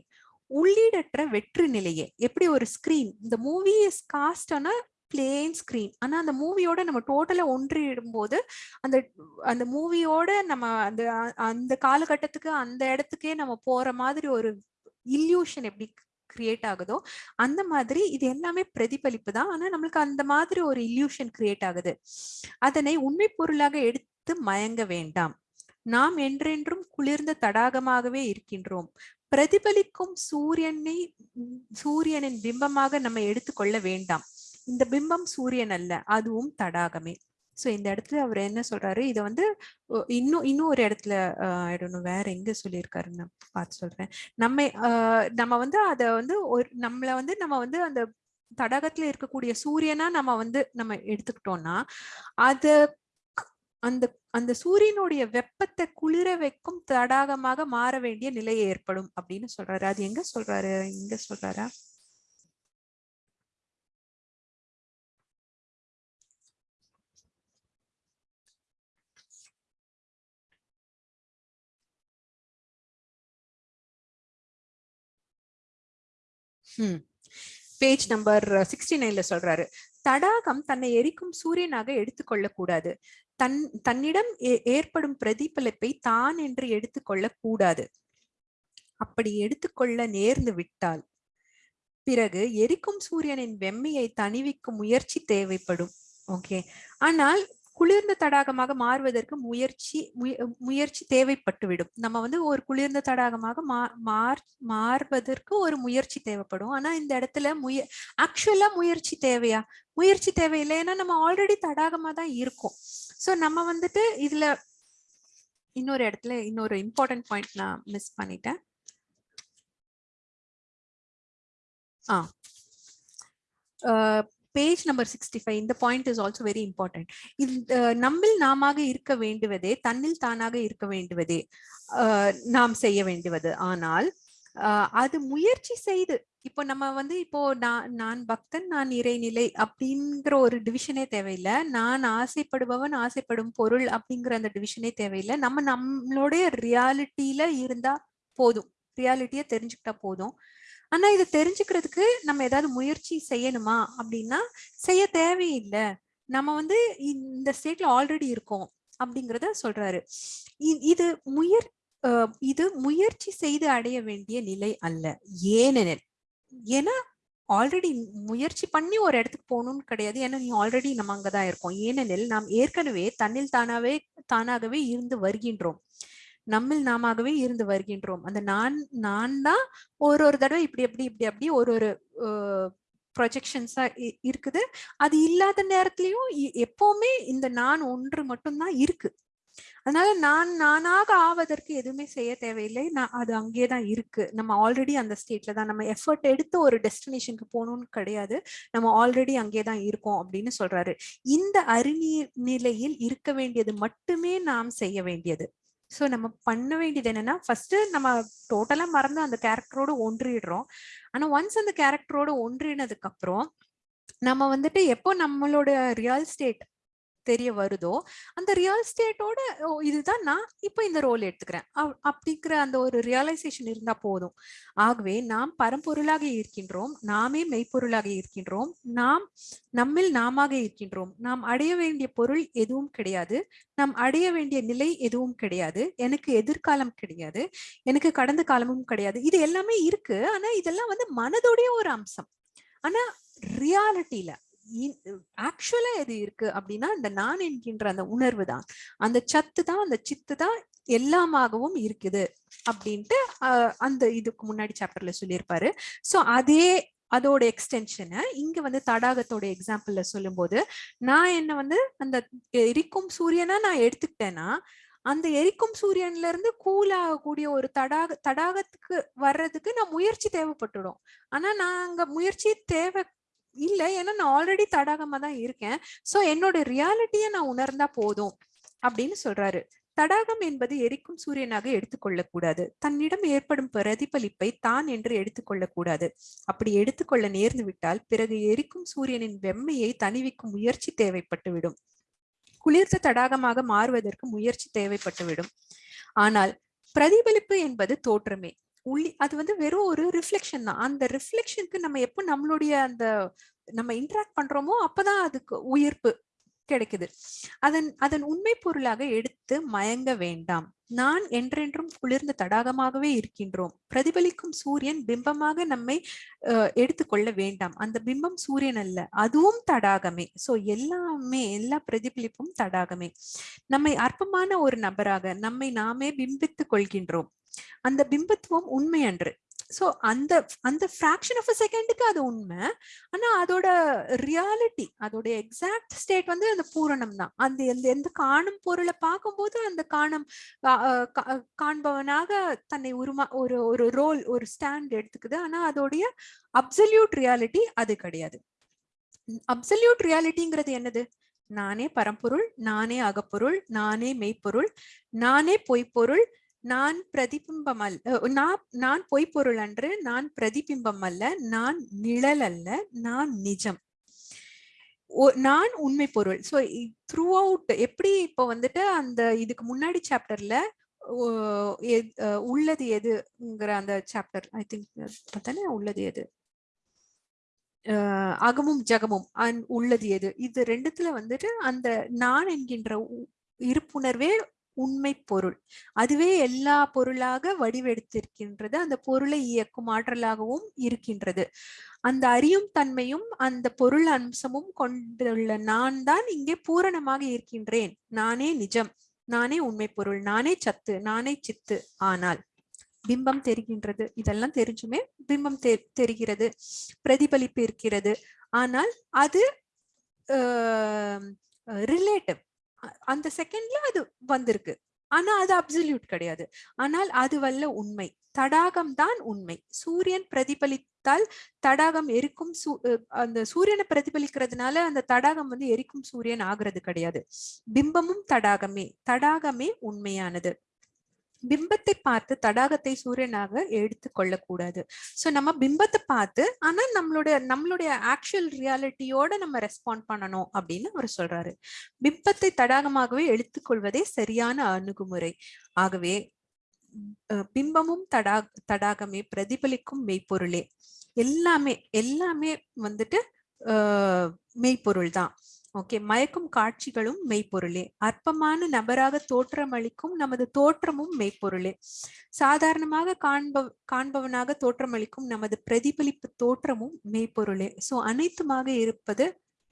உள்ளீடற்ற வெற்று நிலையே. எப்படி ஒரு ஸ்கிரீன் இந்த movie is cast plain screen ஆனா அந்த மூவியோட நம்ம டோட்டலா ஒன்றிடும் போது அந்த அந்த மூவியோட நம்ம அந்த அந்த காலகட்டத்துக்கு அந்த இடத்துக்கே நம்ம போற மாதிரி ஒரு இல்யூஷன் எப்படி கிரியேட் ஆகுதோ அந்த மாதிரி இது எல்லாமே பிரதிபலிப்பு தான். ஆனா நம்மளுக்கு அந்த மாதிரி ஒரு இல்யூஷன் கிரியேட் ஆகுது. அதனை உண்மை பொருளாக எடுத்து மயங்க வேண்டாம். நாம் என்றென்றும் குளிர்ந்த தடாகமாகவே இருக்கின்றோம். பிரதிபலிக்கும் சூரியனை சூரியனின் பிம்பமாக நம்ம எடுத்துக்கொள்ள வேண்டாம். இந்த பிம்பம் சூரியன் அல்ல அதுவும் தடாகமே. சோ இந்த இடத்துல அவர் என்ன சொல்றாரு? இதை வந்து இன்னும் இன்னும் ஒரு இடத்துல ஆயிடணும். வேற எங்க சொல்லியிருக்காருன்னு நான் பார்த்து சொல்றேன். நம்ம நம்ம வந்து அத வந்து ஒரு நம்மள வந்து நம்ம வந்து அந்த தடாகத்துல இருக்கக்கூடிய சூரியனா நம்ம வந்து நம்ம எடுத்துக்கிட்டோம்னா அது அந்த அந்த சூரியனுடைய வெப்பத்தை குளிர வைக்கும் தடாகமாக மாற வேண்டிய நிலை ஏற்படும் அப்படின்னு சொல்றாரு. அது எங்க சொல்றாரு? எங்க சொல்றாரா? பேஜ் நம்பர் சிக்ஸ்டி நைன்ல சொல்றாரு. தடாகம் தன்னை எரிக்கும் சூரியனாக எடுத்துக்கொள்ள கூடாது தன் தன்னிடம் ஏற்படும் பிரதிபலிப்பை தான் என்று எடுத்துக்கொள்ள கூடாது அப்படி எடுத்துக்கொள்ள நேர்ந்து விட்டால் பிறகு எரிக்கும் சூரியனின் வெம்மையை தணிவிக்கும் முயற்சி தேவைப்படும். ஓகே. ஆனால் குளிர்ந்த தடாகமாக மாறுவதற்கு முயற்சி முயற்சி தேவைப்பட்டுவிடும். நம்ம வந்து ஒரு குளிர்ந்த தடாகமாக மார் மாறுவதற்கு ஒரு முயற்சி தேவைப்படும். ஆனா இந்த இடத்துல முய ஆக்சுவலா முயற்சி தேவையா? முயற்சி தேவையில்லை ஏன்னா நம்ம ஆல்ரெடி தடாகமா தான் இருக்கோம். சோ நம்ம வந்துட்டு இதுல இன்னொரு இடத்துல இன்னொரு இம்பார்ட்டன்ட் பாயிண்ட் நான் மிஸ் பண்ணிட்டேன். Ah page number sixty five இந்த point is also very important நம்மில் நாமாக இருக்க வேண்டுவதே தன்னில் தானாக இருக்க வேண்டுவதே நாம் செய்ய வேண்டுவது. ஆனால் அது முயற்சி செய்து இப்போ நம்ம வந்து இப்போ நான் நான் பக்தன் நான் இறைநிலை அப்படிங்கிற ஒரு டிவிஷனே தேவையில்லை. நான் ஆசைப்படுபவன் ஆசைப்படும் பொருள் அப்படிங்கிற அந்த டிவிஷனே தேவையில்லை. நம்ம நம்மளுடைய ரியாலிட்டியில இருந்தா போதும். ரியாலிட்டியை தெரிஞ்சுக்கிட்டா போதும். ஆனா இதை தெரிஞ்சுக்கிறதுக்கு நம்ம ஏதாவது முயற்சி செய்யணுமா? அப்படின்னா செய்ய தேவையில்லை. நம்ம வந்து இந்த ஸ்டேட்ல ஆல்ரெடி இருக்கோம் அப்படிங்கிறத சொல்றாரு. இது முயற் இது முயற்சி செய்து அடைய வேண்டிய நிலை அல்ல. ஏனெனில் ஏன்னா ஆல்ரெடி முயற்சி பண்ணி ஒரு இடத்துக்கு போகணும்னு கிடையாது. ஏன்னா நீ ஆல்ரெடி நம்ம அங்கதான் இருக்கோம். ஏனெனில் நாம் ஏற்கனவே தன்னில் தானாவே தானாகவே இருந்து வருகின்றோம். நம்மில் நாமவே இருந்து வருகின்றோம். அந்த நான் நான் தான் ஒரு ஒரு தடவை இப்படி எப்படி இப்படி அப்படி ஒரு ஒரு ப்ரொஜெக்ஷன்ஸா இருக்குது. அது இல்லாத நேரத்திலயும் எப்பவுமே இந்த நான் ஒன்று மட்டும்தான் இருக்கு. அதனால நான் நானாக ஆவதற்கு எதுவுமே செய்ய தேவையில்லை. நான் அது அங்கேயே தான் இருக்கு. நம்ம ஆல்ரெடி அந்த ஸ்டேட்ல தான் நம்ம எஃபர்ட் எடுத்து ஒரு டெஸ்டினேஷனுக்கு போகணும்னு கிடையாது. நம்ம ஆல்ரெடி அங்கே தான் இருக்கோம் அப்படின்னு சொல்றாரு. இந்த அறிநீர் நிலையில் இருக்க வேண்டியது மட்டுமே நாம் செய்ய வேண்டியது. ஸோ நம்ம பண்ண வேண்டியது என்னன்னா ஃபர்ஸ்ட் நம்ம டோட்டலா மறந்து அந்த கேரக்டரோட ஒன்றிடுறோம். ஆனா ஒன்ஸ் அந்த கேரக்டரோட ஒன்றினதுக்கு அப்புறம் நம்ம வந்துட்டு எப்போ நம்மளோட ரியல் ஸ்டேட் தெரிய வருதோ அந்த ரியல் ஸ்டேட்டோட இதுதான் நான் இப்போ இந்த ரோல் எடுத்துக்கிறேன். அப்படிங்கிற அந்த ஒரு ரியலைசேஷன் இருந்தா போதும். ஆகவே நாம் பரம்பொருளாக இருக்கின்றோம் நாமே மெய்ப்பொருளாக இருக்கின்றோம் நாம் நம்மில் நாமாக இருக்கின்றோம். நாம் அடைய வேண்டிய பொருள் எதுவும் கிடையாது. நாம் அடைய வேண்டிய நிலை எதுவும் கிடையாது. எனக்கு எதிர்காலம் கிடையாது. எனக்கு கடந்த காலமும் கிடையாது. இது எல்லாமே இருக்கு. ஆனா இதெல்லாம் வந்து மனதுடைய ஒரு அம்சம். ஆனா ரியாலிட்டியில ஆக்சுவலா எது இருக்கு அப்படின்னா இந்த நான் என்கின்ற அந்த உணர்வு தான். அந்த சத்து தான் அந்த சித்து தான் எல்லாமாகவும் இருக்குது அப்படின்ட்டு அந்த இதுக்கு முன்னாடி சாப்டர்ல சொல்லியிருப்பாரு. ஸோ அதே அதோட எக்ஸ்டென்ஷனை இங்க வந்து தடாகத்தோட எக்ஸாம்பிள்ல சொல்லும்போது நான் என்ன வந்து அந்த எரிக்கும் சூரியனா நான் எடுத்துக்கிட்டேன்னா அந்த எரிக்கும் சூரியன்ல இருந்து கூல் ஆகக்கூடிய ஒரு தடாக தடாகத்துக்கு வர்றதுக்கு நான் முயற்சி தேவைப்பட்டுடும். ஆனா நான் அங்க முயற்சி தேவை இல்ல. ஏன்னா நான் ஆல்ரெடி தடாகமா தான் இருக்கேன். சோ என்னோட ரியாலிட்டிய நான் உணர்ந்தா போதும் அப்படின்னு சொல்றாரு. தடாகம் என்பது எரிக்கும் சூரியனாக எடுத்துக்கொள்ளக்கூடாது தன்னிடம் ஏற்படும் பிரதிபலிப்பை தான் என்று எடுத்துக்கொள்ளக்கூடாது அப்படி எடுத்துக்கொள்ள நேர்ந்து விட்டால் பிறகு எரிக்கும் சூரியனின் வெம்மையை தணிவிக்கும் முயற்சி தேவைப்பட்டுவிடும் குளிர்ந்த தடாகமாக மாறுவதற்கு முயற்சி தேவைப்பட்டுவிடும் ஆனால் பிரதிபலிப்பு என்பது தோற்றமே. உள்ளி அது வந்து வெறும் ஒரு ரிஃப்ளெக்ஷன் தான். அந்த ரிஃப்ளெக்ஷனுக்கு நம்ம எப்போ நம்மளுடைய அந்த நம்ம இன்ட்ராக்ட் பண்றோமோ அப்பதான் அதுக்கு உயிர்ப்பு கிடைக்குது. அதன் அதன் உண்மை பொருளாக எடுத்து மயங்க வேண்டாம். நான் என்றென்றும் குளிர்ந்த தடாகமாகவே இருக்கின்றோம். பிரதிபலிக்கும் சூரியன் பிம்பமாக நம்மை எடுத்துக்கொள்ள வேண்டாம். அந்த பிம்பம் சூரியன் அல்ல அதுவும் தடாகமே. சோ எல்லாமே எல்லா பிரதிபலிப்பும் தடாகமே. நம்மை அற்பமான ஒரு நபராக நம்மை நாமே பிம்பித்துக் கொள்கின்றோம். அந்த பிம்பத்துவம் உண்மை அன்று. சோ அந்த அந்த ஃபிராக்ஷன் ஆஃப் அ செகண்டுக்கு அது உண்மை. ஆனா அதோட ரியாலிட்டி அதோட எக்ஸாக்ட் ஸ்டேட் வந்து அந்த பூரணம் தான். அந்த எந்த எந்த காணும் பொருளை பார்க்கும்போது அந்த காணும் காண்பவனாக தன்னை உருமா ஒரு ஒரு ரோல் ஒரு ஸ்டாண்ட் எடுத்துக்குது. ஆனா அதோடைய அப்சல்யூட் ரியாலிட்டி அது கிடையாது. அப்சல்யூட் ரியாலிட்டிங்கிறது என்னது? நானே பரம்பொருள் நானே அகப்பொருள் நானே மெய்ப்பொருள் நானே பொய்ப்பொருள் நான் பிரதிபிம்பம் அல்ல நான் நான் பொய்ப்பொருள் அன்று நான் பிரதிபிம்பம் அல்ல நான் நிழல் அல்ல நான் நிஜம். நான் உண்மை பொருள். ஸோ த்ரூ அவுட் எப்படி இப்போ வந்துட்டு அந்த இதுக்கு முன்னாடி சாப்டர்ல உள்ளது எதுங்கிற அந்த சாப்டர் ஐ திங்க் தானே உள்ளது எது? அகமும் ஜகமும் உள்ளது எது? இது ரெண்டுத்துல வந்துட்டு அந்த நான் என்கின்ற இருப்புணர்வே உண்மை பொருள். அதுவே எல்லா பொருளாக வடிவெடுத்திருக்கின்றது. அந்த பொருளை இயக்கும் ஆற்றலாகவும் இருக்கின்றது. அந்த அறியும் தன்மையும் அந்த பொருள் அம்சமும் கொண்டுள்ள நான் தான் இங்கே பூரணமாக இருக்கின்றேன். நானே நிஜம். நானே உண்மை பொருள். நானே சத்து. நானே சித்து. ஆனால் பிம்பம் தெரிகின்றது. இதெல்லாம் தெரிஞ்சுமே பிம்பம் தெ தெரிகிறது. பிரதிபலிப்பு இருக்கிறது. ஆனால் அது ரிலேட்டிவ். அந்த செகண்ட்ல அது வந்திருக்கு. ஆனா அது அப்சல்யூட் கிடையாது. ஆனால் அது வல்ல உண்மை. தடாகம் தான் உண்மை. சூரியன் பிரதிபலித்தால் தடாகம் எரிக்கும் அந்த சூரியனை பிரதிபலிக்கிறதுனால அந்த தடாகம் வந்து எரிக்கும் சூரியன் ஆகிறது கிடையாது. பிம்பமும் தடாகமே தடாகமே உண்மையானது. பிம்பத்தை பார்த்து தடாகத்தை சூரியனாக எடுத்து கொள்ளக்கூடாது. சோ நம்ம பிம்பத்தை பார்த்து ஆனா நம்மளுடைய நம்மளுடைய ஆக்சுவல் ரியாலிட்டியோட நம்ம ரெஸ்பாண்ட் பண்ணணும் அப்படின்னு அவர் சொல்றாரு. பிம்பத்தை தடாகமாகவே எடுத்துக்கொள்வதே சரியான அணுகுமுறை. ஆகவே பிம்பமும் தடா தடாகமே பிரதிபலிக்கும் மெய்ப்பொருளே. எல்லாமே எல்லாமே வந்துட்டு மெய்ப்பொருள் தான் ஓகே மயக்கும் காட்சிகளும் மெய்ப்பொருளே. அற்பமான நபராக தோற்றம் அளிக்கும் நமது தோற்றமும் மெய்ப்பொருளே. சாதாரணமாக காண்ப காண்பவனாக தோற்றமளிக்கும் நமது பிரதிபலிப்பு தோற்றமும் மெய்ப்பொருளே. ஸோ அனைத்துமாக இருப்பது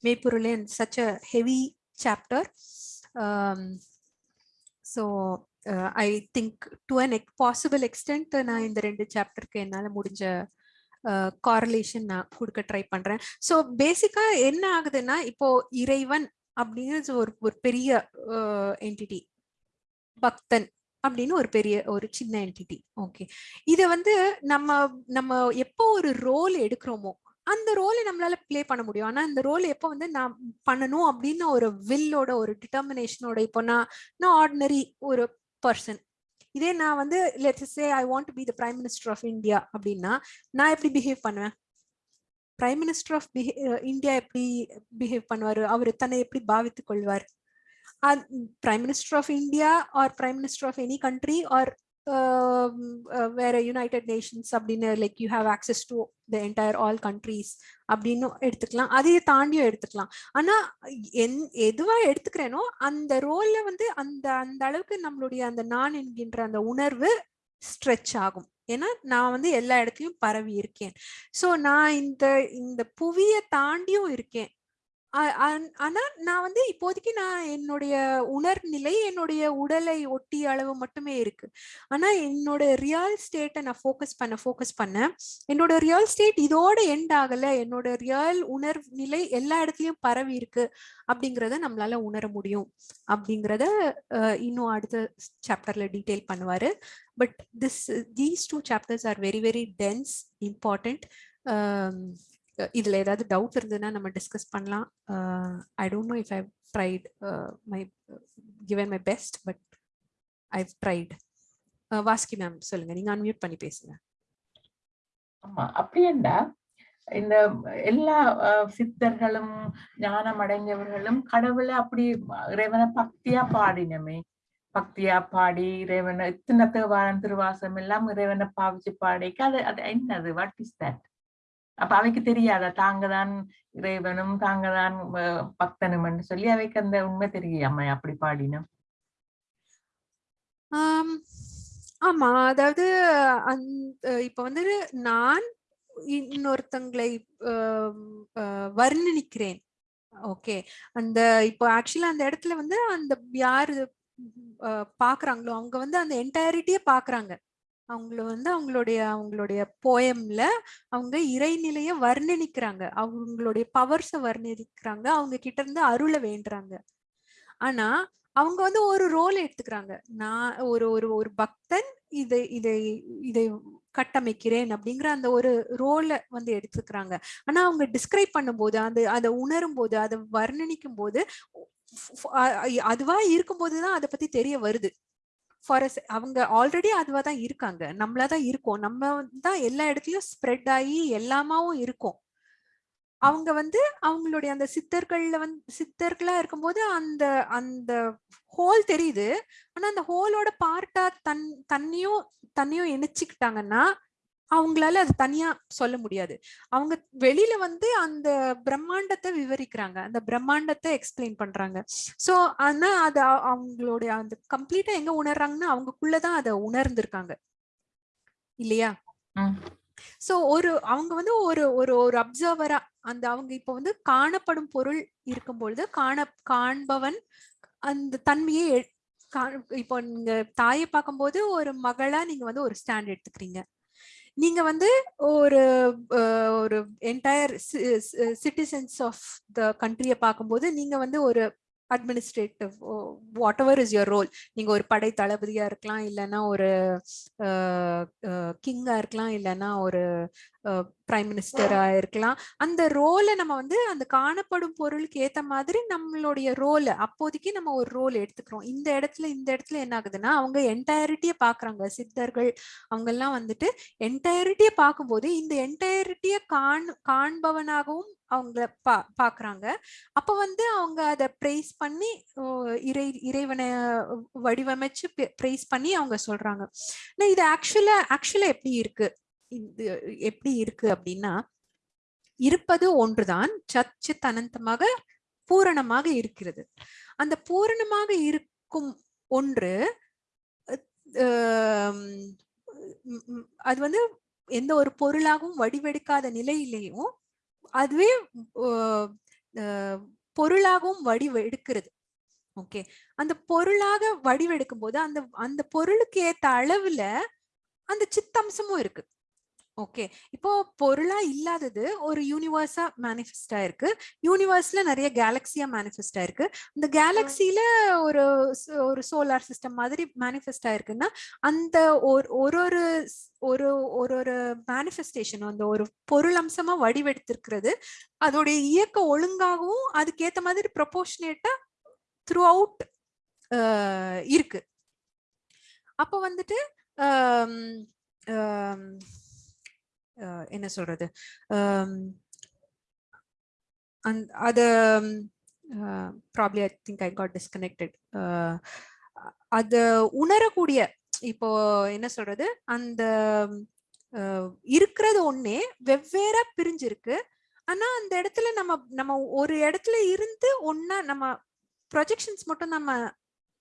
மெய்ப்பொருளே such a heavy chapter so I think to an ex possible extent நான் இந்த ரெண்டு சாப்டருக்கு என்னால் முடிஞ்ச காரலேஷன் நான் கொடுக்க ட்ரை பண்றேன். ஸோ பேசிக்கா என்ன ஆகுதுன்னா இப்போ இறைவன் அப்படிங்கிறது ஒரு ஒரு பெரிய என்டிட்டி பக்தன் அப்படின்னு ஒரு பெரிய ஒரு சின்ன என்டிட்டி ஓகே இதை வந்து நம்ம நம்ம எப்போ ஒரு ரோல் எடுக்கிறோமோ அந்த ரோலை நம்மளால பிளே பண்ண முடியும். ஆனா அந்த ரோல் எப்போ வந்து நான் பண்ணணும் அப்படின்னு ஒரு வில்லோட ஒரு டிட்டர்மினேஷனோட இப்போ நான் நான் ஆர்டினரி ஒரு பர்சன் இதே நான் வந்து let's say I want to be the prime minister of India அப்படின்னா நான் எப்படி பிஹேவ் பண்ணுவேன்? பிரைம் மினிஸ்டர் ஆஃப் இந்தியா எப்படி பிஹேவ் பண்ணுவார்? அவர் தன்னை எப்படி பாவித்துக் கொள்வார்? Prime minister of India or prime minister of any country or வேற யுனைடெட் நேஷன்ஸ் அப்படின்னு like you have access to the entire all countries அப்படின்னு எடுத்துக்கலாம். அதையே தாண்டியும் எடுத்துக்கலாம். ஆனா என் எதுவா எடுத்துக்கிறேனோ அந்த ரோல்ல வந்து அந்த அந்த அளவுக்கு நம்மளுடைய அந்த நான் என்கின்ற அந்த உணர்வு ஸ்ட்ரெச் ஆகும். ஏன்னா நான் வந்து எல்லா இடத்துலயும் பரவி இருக்கேன். ஸோ நான் இந்த இந்த புவியை தாண்டியும் இருக்கேன். ஆனா நான் வந்து இப்போதைக்கு நான் என்னுடைய உணர்நிலை என்னுடைய உடலை ஒட்டிய அளவு மட்டுமே இருக்கு. ஆனா என்னோட ரியல் ஸ்டேட்டை நான் ஃபோக்கஸ் பண்ண ஃபோக்கஸ் பண்ண என்னோட ரியல் ஸ்டேட் இதோட எண்ட் ஆகல என்னோட ரியல் உணர்வு நிலை எல்லா இடத்துலயும் பரவி இருக்கு அப்படிங்கிறத நம்மளால உணர முடியும் அப்படிங்கிறத இன்னும் அடுத்த சாப்டர்ல டீட்டெயில் பண்ணுவாரு. But this these two chapters are very very dense important இதுல ஏதாவது டவுட் இருந்ததுன்னா நம்ம டிஸ்கஸ் பண்ணலாம். I don't know if I tried my given my best but I tried வாஸ்கி ma'am சொல்லுங்க. நீங்க அன்மியூட் பண்ணி பேசுங்க. ஆமா அப்படியேண்டா இந்த எல்லா சித்தர்களும் ஞானம் அடைஞ்சவர்களும் கடவுளை அப்படி இறைவனை பக்தியா பாடினமே. பக்தியா பாடி இறைவனை இத்தனை தேவாரம் திருவாசம் எல்லாம் இறைவனை பாவிச்சு பாடிக்க அது அது என்னது? வாட் இஸ் தட் அப்ப அவைக்கு தெரியாதா? தாங்க தான் இறைவனும் தாங்க தான் அஹ், சொல்லி அவைக்கு அந்த உண்மை தெரியாம அப்படி பாடினோம் ஆமா. அதாவது அந்த இப்ப வந்து நான் இன்னொருத்தங்களை வர்ணிக்கிறேன். ஓகே. அந்த இப்போ ஆக்சுவலா அந்த இடத்துல வந்து அந்த யாரு பாக்குறாங்களோ அவங்க வந்து அந்த என்டையரிட்டியே பாக்குறாங்க. அவங்கள வந்து அவங்களுடைய அவங்களுடைய போயம்ல அவங்க இறைநிலைய வர்ணிக்கிறாங்க. அவங்களுடைய பவர்ஸ வர்ணிக்கிறாங்க. அவங்க கிட்ட இருந்து அருளை வேண்டுறாங்க. ஆனா அவங்க வந்து ஒரு ரோல் எடுத்துக்கிறாங்க. நான் ஒரு ஒரு ஒரு பக்தன் இதை இதை இதை கட்டமைக்கிறேன் அப்படிங்கிற அந்த ஒரு ரோலை வந்து எடுத்துக்கிறாங்க. ஆனா அவங்க டிஸ்கிரைப் பண்ணும்போது அந்த அதை உணரும் போது அதை வர்ணிக்கும் போது அதுவா இருக்கும்போதுதான் அதை பத்தி தெரிய வருது. ஃபார் அவங்க ஆல்ரெடி அதுவாக தான் இருக்காங்க. நம்மளா தான் இருக்கோம். நம்ம தான் எல்லா இடத்துலையும் ஸ்ப்ரெட் ஆகி எல்லாமாவும் இருக்கும். அவங்க வந்து அவங்களுடைய அந்த சித்தர்கள்ல வந்து சித்தர்களா இருக்கும்போது அந்த அந்த ஹோல் தெரியுது. ஆனா அந்த ஹோலோட பார்ட்டா தன் தண்ணியும் தண்ணியும் இணைச்சிக்கிட்டாங்கன்னா அவங்களால அது தனியா சொல்ல முடியாது. அவங்க வெளியில வந்து அந்த பிரம்மாண்டத்தை விவரிக்கிறாங்க. அந்த பிரம்மாண்டத்தை எக்ஸ்பிளைன் பண்றாங்க. சோ ஆனா அது அவங்களுடைய அந்த கம்ப்ளீட்டா எங்க உணர்றாங்கன்னா அவங்களுக்குள்ளதான் அதை உணர்ந்திருக்காங்க. இல்லையா. சோ ஒரு அவங்க வந்து ஒரு ஒரு ஒரு அப்சர்வரா அந்த அவங்க இப்ப வந்து காணப்படும் பொருள் இருக்கும் பொழுது காண காண்பவன் அந்த தன்மையை இப்போ நீங்க தாயை பார்க்கும்போது ஒரு மகளா நீங்க வந்து ஒரு ஸ்டாண்ட் எடுத்துக்கிறீங்க. நீங்க வந்து ஒரு ஒரு என்டையர் சிட்டிசன்ஸ் ஆஃப் த கண்ட்ரியை பார்க்கும்போது நீங்க வந்து ஒரு administrative whatever is your role நீங்க ஒரு படை தளபதியா இருக்கலாம் இல்லைன்னா ஒரு கிங்கா இருக்கலாம் இல்லைன்னா ஒரு பிரைம் மினிஸ்டரா இருக்கலாம். அந்த ரோலை நம்ம வந்து அந்த காணப்படும் பொருளுக்கு ஏத்த மாதிரி நம்மளுடைய ரோல் அப்போதைக்கு நம்ம ஒரு ரோல் எடுத்துக்கிறோம். இந்த இடத்துல இந்த இடத்துல என்ன ஆகுதுன்னா அவங்க என்டையரிட்டியை பாக்குறாங்க. சித்தர்கள் அவங்க எல்லாம் வந்துட்டு என்டையரிட்டியை பார்க்கும்போது இந்த என்டையரிட்டியை காண் காண்பவனாகவும் அவங்கள பா பார்க்குறாங்க அப்போ வந்து அவங்க அதை ப்ரைஸ் பண்ணி இறை இறைவனை வடிவமைச்சு ப்ரைஸ் பண்ணி அவங்க சொல்கிறாங்க நான் இது ஆக்சுவலாக ஆக்சுவலாக எப்படி இருக்கு? இது எப்படி இருக்கு அப்படின்னா இருப்பது ஒன்றுதான் சச்சித் அனந்தமாக பூரணமாக இருக்கிறது. அந்த பூரணமாக இருக்கும் ஒன்று அது வந்து எந்த ஒரு பொருளாகவும் வடிவெடுக்காத நிலையிலையும் அதுவே ஆஹ், ஆஹ், பொருளாகவும் வடிவெடுக்கிறது ஓகே. அந்த பொருளாக வடிவெடுக்கும் போது அந்த அந்த பொருளுக்கு ஏத்த அளவுல அந்த சித்தம்சமும் இருக்கு. ஓகே. இப்போ பொருளா இல்லாதது ஒரு யூனிவர்ஸா மேனிஃபெஸ்ட் ஆயிருக்கு. யூனிவர்ஸ்ல நிறைய கேலக்சியா மேனிஃபெஸ்ட் ஆயிருக்கு. இந்த கேலக்சில ஒரு ஒரு சோலார் சிஸ்டம் மாதிரி மேனிஃபெஸ்ட் ஆயிருக்குன்னா அந்த ஒரு ஒரு ஒரு ஒரு ஒரு மேனிஃபெஸ்டேஷன் அந்த ஒரு பொருள் அம்சமா வடிவெடுத்திருக்கிறது அதோடைய இயக்க ஒழுங்காகவும் அதுக்கேத்த மாதிரி ப்ரொபோர்ஷனேட்டா த்ரூ அவுட் இருக்கு. அப்போ வந்துட்டு என்ன சொல்றது? அந் அது probably I think I got disconnected அது உணரக்கூடிய இப்போ என்ன சொல்றது? அந்த இருக்கிறது ஒண்ணே வெவ்வேறா பிரிஞ்சிருக்கு. ஆனா அந்த இடத்துல நம்ம நம்ம ஒரு இடத்துல இருந்து ஒன்னா நம்ம ப்ரொஜெக்ஷன்ஸ் மட்டும் நம்ம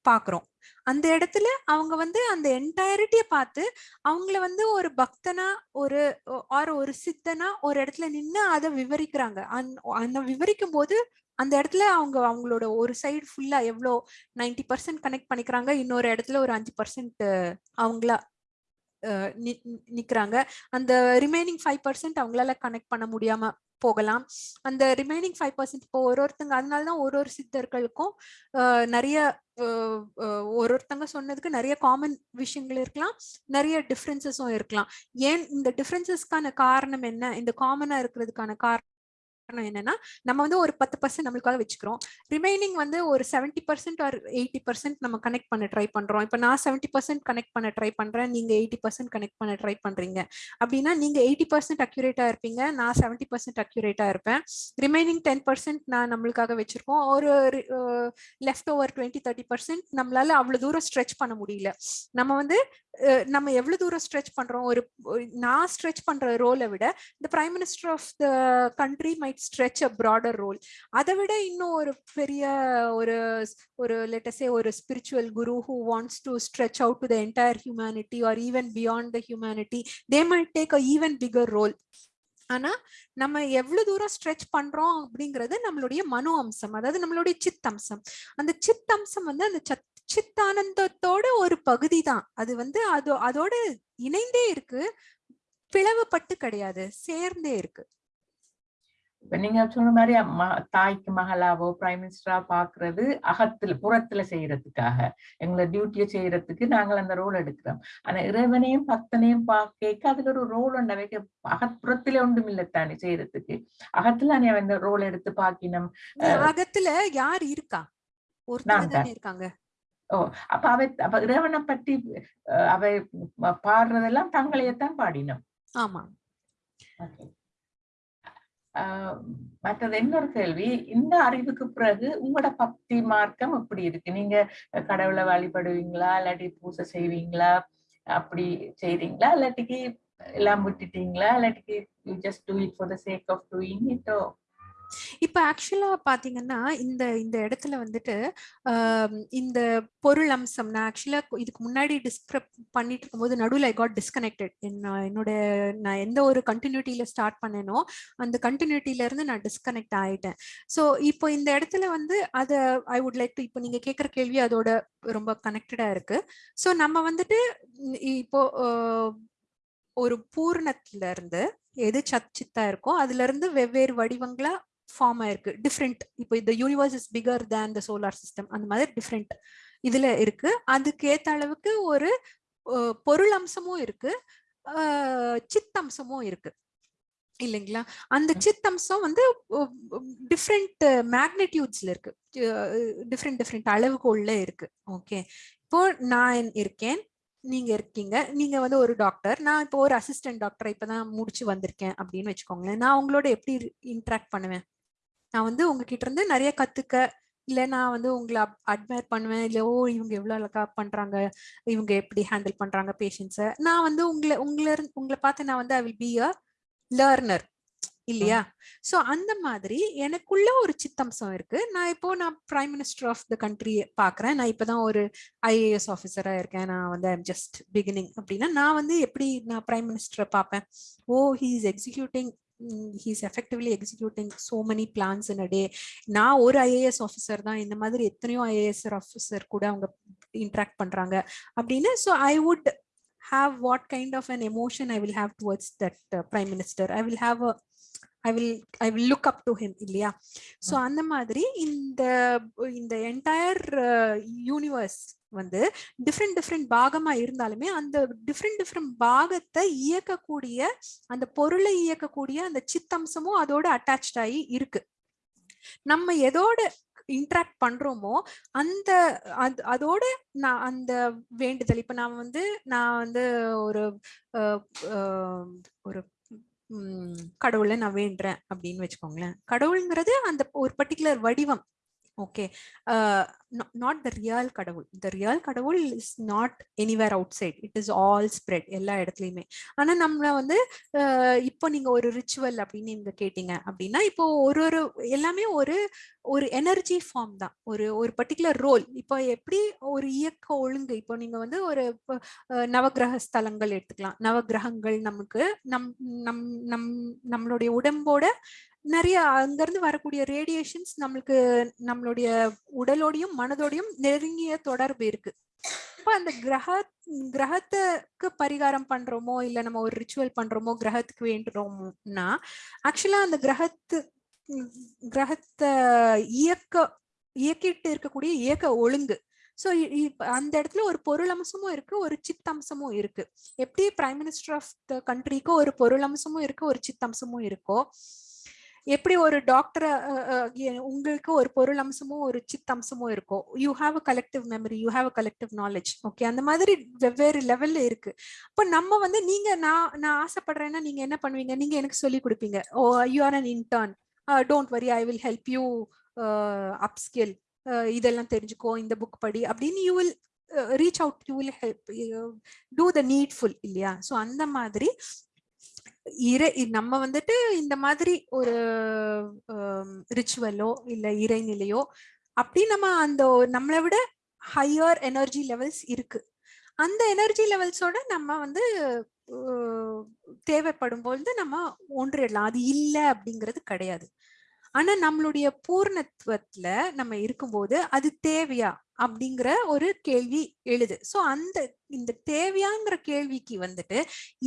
பாக்குறோம். அந்த இடத்துல அவங்க வந்து அந்த என்டையரிட்டியை பார்த்து அவங்கள வந்து ஒரு பக்தனா ஒரு ஆர் ஒரு சித்தனா ஒரு இடத்துல நின்னு அதை விவரிக்கிறாங்க. அந்த- அந்த விவரிக்கும் போது அந்த இடத்துல அவங்க அவங்களோட ஒரு சைடு ஃபுல்லா எவ்வளோ நைன்டி பர்சன்ட் கனெக்ட் பண்ணிக்கிறாங்க இன்னொரு இடத்துல ஒரு அஞ்சு பர்சன்ட் அவங்களா நிக்கிறாங்க. அந்த ரிமைனிங் ஃபைவ் பர்சன்ட் அவங்களால கனெக்ட் பண்ண முடியாம போகலாம். அந்த ரிமைனிங் ஃபைவ் பர்சன்ட் இப்போ ஒரு ஒருத்தங்க அதனால தான் ஒரு ஒரு சித்தர்களுக்கும் நிறைய ஒரு ஒருத்தங்க சொன்னதுக்கு நிறைய காமன் விஷயங்கள் இருக்கலாம். நிறைய டிஃப்ரென்சஸும் இருக்கலாம். ஏன் இந்த டிஃப்ரென்சஸ்க்கான காரணம் என்ன? இந்த காமனா இருக்கிறதுக்கான காரணம் என்னன்னா நம்ம வந்து ஒரு பத்து பர்சன்ட் நம்மளுக்காக வச்சுக்கிறோம். ரிமைனிங் வந்து ஒரு seventy percent or eighty percent நம்ம கனெக்ட் பண்ண ட்ரை பண்றோம். இப்போ நான் செவன்டி பர்சன்ட் கனெக்ட் பண்ண ட்ரை பண்றேன் நீங்க எயிட்டி பர்சன்ட் கனெக்ட் பண்ண ட்ரை பண்றீங்க. அப்படின்னா நீங்க எயிட்டி பர்சன்ட் அக்யூரேட்டா இருப்பீங்க நான் செவன்டி பர்சன்ட் அக்யூரேட்டா இருப்பேன். ரிமைனிங் டென் பர்சன்ட் நான் நம்மளுக்காக வச்சிருக்கோம். ஒரு left over twenty thirty percent நம்மளால அவ்வளவு தூரம் ஸ்ட்ரெச் பண்ண முடியல. நம்ம வந்து நம்ம எவ்வளவு தூரம் ஸ்ட்ரெச் பண்றோம் ஒரு நான் ஸ்ட்ரெச் பண்ற ரோலை விட இந்த prime minister of the country might stretch a broader role அதை விட இன்னும் ஒரு பெரிய ஒரு ஒரு லெட்டஸே ஒரு spiritual guru who wants to stretch out to the entire humanity or even beyond the humanity they might take a even bigger role ஆனா நம்ம எவ்வளவு தூரம் ஸ்ட்ரெச் பண்றோம் அப்படிங்கறது நம்மளுடைய மனோ அம்சம் அதாவது நம்மளுடைய சித்தம்சம் அந்த சித்தம்சம் வந்து அந்த சித்தானந்தத்தோட ஒரு பகுதி தான். அது வந்து அது அதோட இணைந்தே இருக்கு. பிளவுபட்டு கிடையாது. சேர்ந்தே இருக்கு. இப்ப நீங்க சொன்ன மாதிரி தாய்க்கு மகளாவோ பிரைம் மினிஸ்டரா பாக்குறது அகத்துல புறத்துல செய்யறதுக்காக. எங்களை டியூட்டியை செய்யறதுக்கு நாங்கள் அந்த ரோல் எடுக்கிறோம். ஆனா இறைவனையும் பக்தனையும் பார்க்க அதுல ஒரு ரோல் ஒன்றை வைக்க அகப்புறத்துல ஒன்றும் இல்லத்தானே செய்யறதுக்கு. அகத்துல நீ அந்த ரோல் எடுத்து பாக்கினோம்? அகத்துல யார் இருக்கா? தானே இருக்காங்க. அப்ப அவை அப்ப இறைவனை பற்றி அவை பாடுறதெல்லாம் தங்களையத்தான் பாடினோம். ஆமா. மற்றது இன்னொரு கேள்வி. இந்த அறிவுக்கு பிறகு உங்களோட பக்தி மார்க்கம் எப்படி இருக்கு? நீங்க கடவுளை வழிபடுவீங்களா? இல்லாட்டி பூசை செய்வீங்களா? அப்படி செய்றீங்களா? இல்லாட்டிக்கு எல்லாம் விட்டுட்டீங்களா? இல்லாட்டிக்கு you just do it for the sake of doing இட்டோ இப்ப ஆக்சுவலா பாத்தீங்கன்னா இந்த இந்த இடத்துல வந்துட்டு இந்த பொருள் அம்சம் நான் ஆக்சுவலா இதுக்கு முன்னாடி டிஸ்கிரைப் பண்ணிட்டு இருக்கும்போது நடுவில் ஐ காட் டிஸ்கனெக்டட் என்னோட நான் எந்த ஒரு கண்டினியூட்டியில ஸ்டார்ட் பண்ணேனோ அந்த கண்டினியூட்டில இருந்து நான் டிஸ்கனெக்ட் ஆயிட்டேன். ஸோ இப்போ இந்த இடத்துல வந்து அதை ஐ வுட் லைக் டு இப்போ நீங்க கேட்குற கேள்வி அதோட ரொம்ப கனெக்டடா இருக்கு. ஸோ நம்ம வந்துட்டு இப்போ ஒரு பூர்ணத்துல இருந்து எது சச்சித்தா இருக்கோ அதுல இருந்து வெவ்வேறு வடிவங்களா ஃபார்மாக இருக்குது டிஃப்ரெண்ட் இப்போ இந்த universe is bigger than the solar system அந்த மாதிரி டிஃப்ரெண்ட் இதில் இருக்குது அதுக்கு ஏற்ற அளவுக்கு ஒரு பொருள் அம்சமும் இருக்குது சித்தம்சமும் இருக்குது இல்லைங்களா? அந்த சித்தம்சம் வந்து டிஃப்ரெண்ட் மேக்னிடியூட்ஸ்ல இருக்கு. டிஃப்ரெண்ட் டிஃப்ரெண்ட் அளவுகோல்ல இருக்கு. ஓகே இப்போ நான் இருக்கேன். நீங்க இருக்கீங்க. நீங்க வந்து ஒரு டாக்டர் நான் இப்போ ஒரு அசிஸ்டன்ட் டாக்டர் இப்பதான் முடிச்சு வந்திருக்கேன் அப்படின்னு வச்சுக்கோங்களேன். நான் உங்களோட எப்படி இன்ட்ராக்ட் பண்ணுவேன்? நான் வந்து உங்ககிட்ட இருந்து நிறைய கத்துக்க இல்ல நான் வந்து உங்களை அட்மையர் பண்ணுவேன். இல்ல ஓ இவங்க எவ்வளவு அழகா பண்றாங்க இவங்க எப்படி ஹேண்டில் பண்றாங்க பேஷண்ட்ஸை நான் வந்து உங்களை உங்களை உங்களை பார்த்து நான் வந்து I will be a learner இல்லையா? சோ அந்த மாதிரி எனக்குள்ள ஒரு சித்தம்சம் இருக்கு. நான் இப்போ நான் prime minister of the country பாக்குறேன் நான் இப்பதான் ஒரு ஐஏஎஸ் ஆஃபீஸரா இருக்கேன். நான் வந்து ஐம் ஜஸ்ட் பிகினிங் அப்படின்னா நான் வந்து எப்படி நான் பிரைம் மினிஸ்டரை பார்ப்பேன்? ஓ he is executing he's effectively executing so many plans in a day நான் ஒரு ஐஏஎஸ் ஆஃபீஸர் தான். இந்த மாதிரி எத்தனையோ ஐஏஎஸ் ஆஃபீஸர் கூட அவங்க இன்ட்ராக்ட் பண்றாங்க. அப்படின்னு so I would have what kind of an emotion I will have towards that uh, prime minister. I will have a I will I will look up to him இல்லையா? So அந்த மாதிரி இந்த இந்த entire universe வந்து different different பாகமா இருந்தாலுமே அந்த different different பாகத்தை இயக்கக்கூடிய அந்த பொருளை இயக்கக்கூடிய அந்த சித்தம்சமும் அதோட அட்டாச்ட் ஆகி இருக்கு. நம்ம எதோட இன்ட்ராக்ட் பண்றோமோ அந்த அது- அதோட நான் அந்த வேண்டுதல். இப்ப நான் வந்து நான் வந்து ஒரு ஒரு கடவுளை நான் வேண்டுறேன் அப்படின்னு வச்சுக்கோங்களேன். கடவுளுங்கிறது அந்த ஒரு பர்டிகுலர் வடிவம். ஓகே நாட் த ரியல் கடவுள். த ரியல் கடவுள் is not anywhere outside it is all spread எல்லா இடத்துலயுமே. ஆனா நம்மள வந்து அஹ், இப்போ நீங்க ஒரு ரிச்சுவல் அப்படின்னு நீங்க கேட்டீங்க அப்படின்னா இப்போ ஒரு ஒரு எல்லாமே ஒரு ஒரு எனர்ஜி ஃபார்ம் தான். ஒரு ஒரு பர்டிகுலர் ரோல் இப்போ எப்படி ஒரு இயக்க ஒழுங்கு இப்போ நீங்க வந்து ஒரு இப்ப, நவக்கிரக ஸ்தலங்கள் எடுத்துக்கலாம். நவக்கிரகங்கள் நமக்கு நம் நம் நம் நம்மளுடைய உடம்போட நிறைய அங்கிருந்து வரக்கூடிய ரேடியேஷன்ஸ் நம்மளுக்கு நம்மளுடைய உடலோடையும் மனதோடையும் நெருங்கிய தொடர்பு இருக்கு. இப்போ அந்த கிரக கிரகத்துக்கு பரிகாரம் பண்றோமோ இல்ல நம்ம ஒரு ரிச்சுவல் பண்றோமோ கிரகத்துக்கு வேண்டுறோம்னா ஆக்சுவலா அந்த கிரகத்து கிரகத்தை இயக்க இயக்கிட்டு இருக்கக்கூடிய இயக்க ஒழுங்கு. ஸோ அந்த இடத்துல ஒரு பொருள் அம்சமும் இருக்கு ஒரு சித்தம்சமும் இருக்கு. எப்படி பிரைம் மினிஸ்டர் ஆஃப் த கண்ட்ரிக்கு ஒரு பொருள் அம்சமும் இருக்கு ஒரு சித்தம்சமும் இருக்கோ எப்படி ஒரு டாக்டர் உங்களுக்கு ஒரு பொருள் அம்சமும் ஒரு சித்தம்சமும் இருக்கும் you have a collective memory you have a collective knowledge okay அந்த மாதிரி வெவ்வேறு லெவல்ல இருக்கு. இப்போ நம்ம வந்து நீங்க நான் நான் ஆசைப்படுறேன்னா நீங்க என்ன பண்ணுவீங்க? நீங்க எனக்கு சொல்லி கொடுப்பீங்க. ஓ you are an intern don't worry I will help you upskill இதெல்லாம் தெரிஞ்சுக்கோ இந்த புக் படி அப்படின்னு you will reach out you will help do the needful இல்லையா? ஸோ அந்த மாதிரி இறை நம்ம வந்துட்டு இந்த மாதிரி ஒரு ரிச்சுவலோ இல்ல இறைநிலையோ அப்படி நம்ம அந்த நம்மளை விட ஹையர் எனர்ஜி லெவல்ஸ் இருக்கு. அந்த எனர்ஜி லெவல்ஸோட நம்ம வந்து தேவைப்படும் பொழுது நம்ம ஒன்றிடலாம். அது இல்லை அப்படிங்கிறது கிடையாது. ஆனா நம்மளுடைய பூர்ணத்துவத்துல நம்ம இருக்கும்போது அது தேவையா அப்படிங்கிற ஒரு கேள்வி எழுது. சோ அந்த இந்த தேவையாங்கிற கேள்விக்கு வந்துட்டு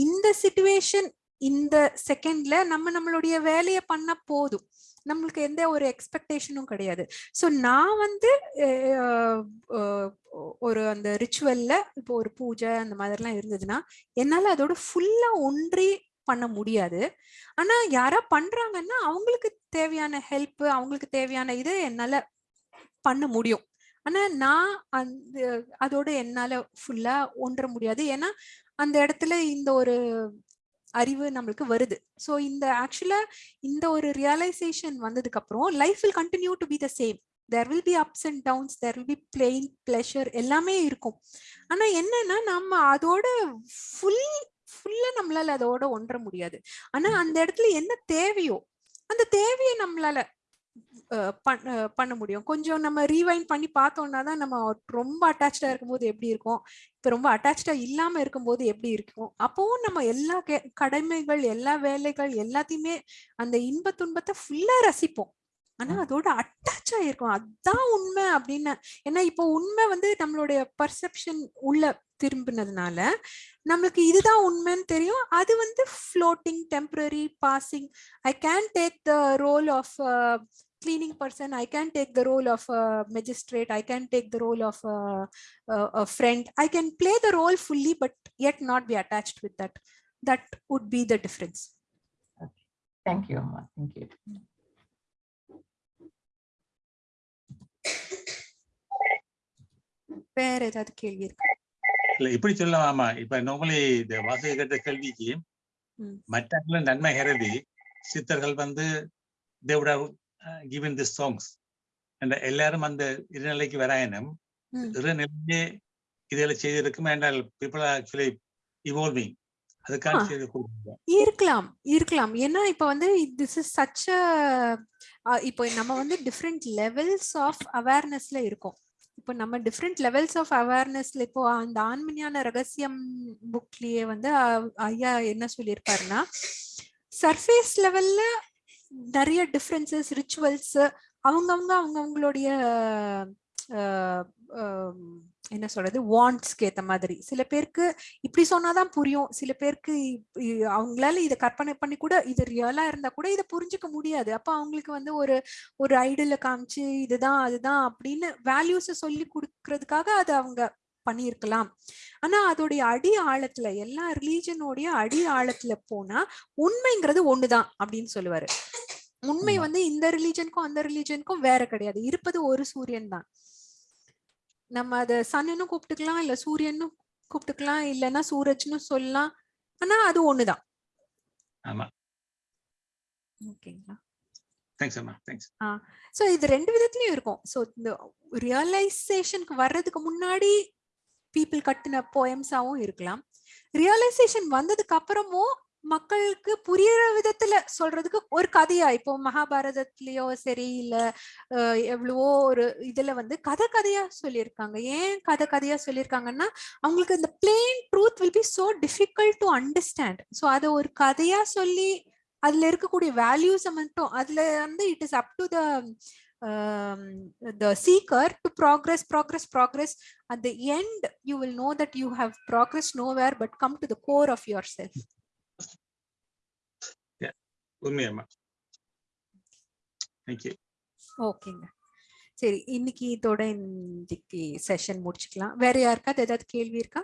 இந்த சிச்சுவேஷன் இந்த செகண்ட்ல நம்ம நம்மளுடைய வேலையை பண்ண போதும். நம்மளுக்கு எந்த ஒரு எக்ஸ்பெக்டேஷனும் கிடையாது. ஸோ நான் வந்து ஒரு அந்த ரிச்சுவல்ல இப்போ ஒரு பூஜை அந்த மாதிரிலாம் இருந்ததுன்னா என்னால் அதோட ஃபுல்லா ஒன்றி பண்ண முடியாது. ஆனா யாரா பண்றாங்கன்னா அவங்களுக்கு தேவையான ஹெல்ப் அவங்களுக்கு தேவையான இது என்னால பண்ண முடியும். ஆனா நான் அந்த அதோட என்னால ஃபுல்லா ஒன்ற முடியாது. ஏன்னா அந்த இடத்துல இந்த ஒரு அறிவு நம்மளுக்கு வருது. ஸோ இந்த ஆக்சுவலா இந்த ஒரு ரியலைசேஷன் வந்ததுக்கு அப்புறம் life will continue to be the same there will be ups and downs there will be plain pleasure எல்லாமே இருக்கும். ஆனா என்னன்னா நம்ம அதோட ஃபுல் ஃபுல்லா நம்மளால அதோட ஒன்ற முடியாது. ஆனா அந்த இடத்துல என்ன தேவையோ அந்த தேவையை நம்மளால பண்ண முடியும். கொஞ்சம் நம்ம ரீவைண்ட் பண்ணி பார்த்தோம்னா தான் நம்ம ரொம்ப அட்டாச்சா இருக்கும்போது எப்படி இருக்கும்? இப்ப ரொம்ப அட்டாச்சா இல்லாம இருக்கும்போது எப்படி இருக்கும்? அப்பவும் நம்ம எல்லா கடமைகள் எல்லா வேலைகள் எல்லாத்தையுமே அந்த இன்ப துன்பத்தை ஃபுல்லா ரசிப்போம். ஆனா. அதோட அட்டாச் ஆயிருக்கும் அதான் உண்மை அப்படின்னு. ஏன்னா இப்போ உண்மை வந்து நம்மளுடைய பர்செப்ஷன் உள்ள திரும்பினதுனால நம்மளுக்கு இதுதான் உண்மைன்னு தெரியும். அது வந்து floating temporary passing I can take the role of cleaning person i can take the role of a magistrate i can take the role of a, a, a friend i can play the role fully but yet not be attached with that that would be the difference thank you அம்மா thank you வேற ஏதாவது கேள்வி இருக்கு இல்ல இப்படி சொல்லலாமா இப்ப normally இந்த வாசக கேட்ட கேள்விக்கு ம். மற்ற நன்மை கருதி சித்தர்கள் வந்து தேவட given the songs என்ற எல்லாரும் அந்த இருநிலைக்கு வராயனும் ம். இருநிலையே இதில் செய்திருக்கும் என்றால் பீப்புள் ஆக்சுவலி இவால்விங் இருக்கலாம் இருக்கலாம். ஏன்னா இப்ப வந்து திஸ் இஸ் சச் இப்போ நம்ம வந்து டிஃப்ரெண்ட் லெவல்ஸ் ஆஃப் அவேர்னஸ்ல இருக்கோம். இப்போ நம்ம டிஃப்ரெண்ட் லெவல்ஸ் ஆஃப் அவேர்னஸ்ல இப்போ அந்த ஆண்மணியான ரகசியம் புக்லயே வந்து ஐயா என்ன சொல்லியிருப்பாருன்னா சர்ஃபேஸ் லெவல்ல நிறைய டிஃப்ரென்சஸ் ரிச்சுவல்ஸ் அவங்கவுங்க அவங்கவுங்களுடைய என்ன சொல்றது வாண்ட்ஸ்க்கு ஏத்த மாதிரி. சில பேருக்கு இப்படி சொன்னாதான் புரியும். சில பேருக்கு இப்- இ- அவங்களால இதை கற்பனை பண்ணி கூட இது ரியலா இருந்தா கூட இதை புரிஞ்சுக்க முடியாது. அப்ப அவங்களுக்கு வந்து ஒரு ஒரு ஐடியில காமிச்சு இதுதான் அதுதான் அப்படின்னு வேல்யூஸை சொல்லி கொடுக்கறதுக்காக அது அவங்க பண்ணியிருக்கலாம். ஆனா அதோடைய அடி ஆழத்துல எல்லா ரிலீஜனோடைய அடி ஆழத்துல போனா உண்மைங்கிறது ஒண்ணுதான் அப்படின்னு சொல்லுவாரு. உண்மை. வந்து இந்த ரிலீஜனுக்கும் அந்த ரிலீஜனுக்கும் வேற கிடையாது. இருப்பது ஒரு சூரியன் தான் நம்ம அத சன்னு கூப்பிட்டுக்கலாம் இல்ல சூரியன்னு கூப்பிட்டுக்கலாம் இல்லைன்னா சூரஜ்னு சொல்லலாம். ஆனா அது ஒண்ணுதான். ஆமா. ஓகேங்களா? தேங்க்ஸ் அம்மா. தேங்க்ஸ் ஸோ இது ரெண்டு விதத்துலயும் இருக்கும். ஸோ இந்த ரியலைசேஷனுக்கு வர்றதுக்கு முன்னாடி பீப்புள் கட்டின போயம்ஸாவும் இருக்கலாம். ரியலைசேஷன் வந்ததுக்கு அப்புறமும் மக்களுக்கு புரியுற விதத்துல சொல்றதுக்கு ஒரு கதையா இப்போ மகாபாரதத்திலயோ சரி இல்ல எவ்வளவோ ஒரு இதுல வந்து கதை கதையா சொல்லியிருக்காங்க. ஏன் கதை கதையா சொல்லியிருக்காங்கன்னா அவங்களுக்கு இந்த plain truth will be so difficult to understand so அதை ஒரு கதையா சொல்லி அதுல இருக்கக்கூடிய வேல்யூஸை மட்டும் அதுல வந்து it is up to the the seeker to progress progress progress at the end you will know that you have progressed nowhere but come to the core of yourself உண்மையம்மா thank you ஓகேங்க சரி இன்னைக்கு இதோட இன்னைக்கு செஷன் முடிச்சுக்கலாம் வேற யாருக்காவது ஏதாவது கேள்வி இருக்கா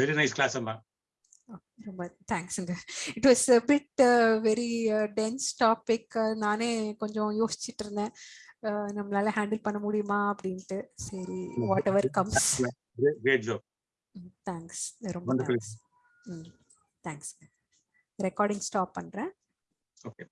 வெரி நைஸ் கிளாஸ் அம்மா ரொம்ப தேங்க்ஸுங்க it was bit very dense topic நானே கொஞ்சம் யோசிச்சுட்டு இருந்தேன் அஹ், நம்மளால ஹேண்டில் பண்ண முடியுமா அப்படின்ட்டு. சரி வாட் எவர் கம்ஸ் தேங்க்ஸ் ரொம்ப. தேங்க்ஸ் தேங்க்ஸ் ரெக்கார்டிங் ஸ்டாப் பண்றேன். ஓகே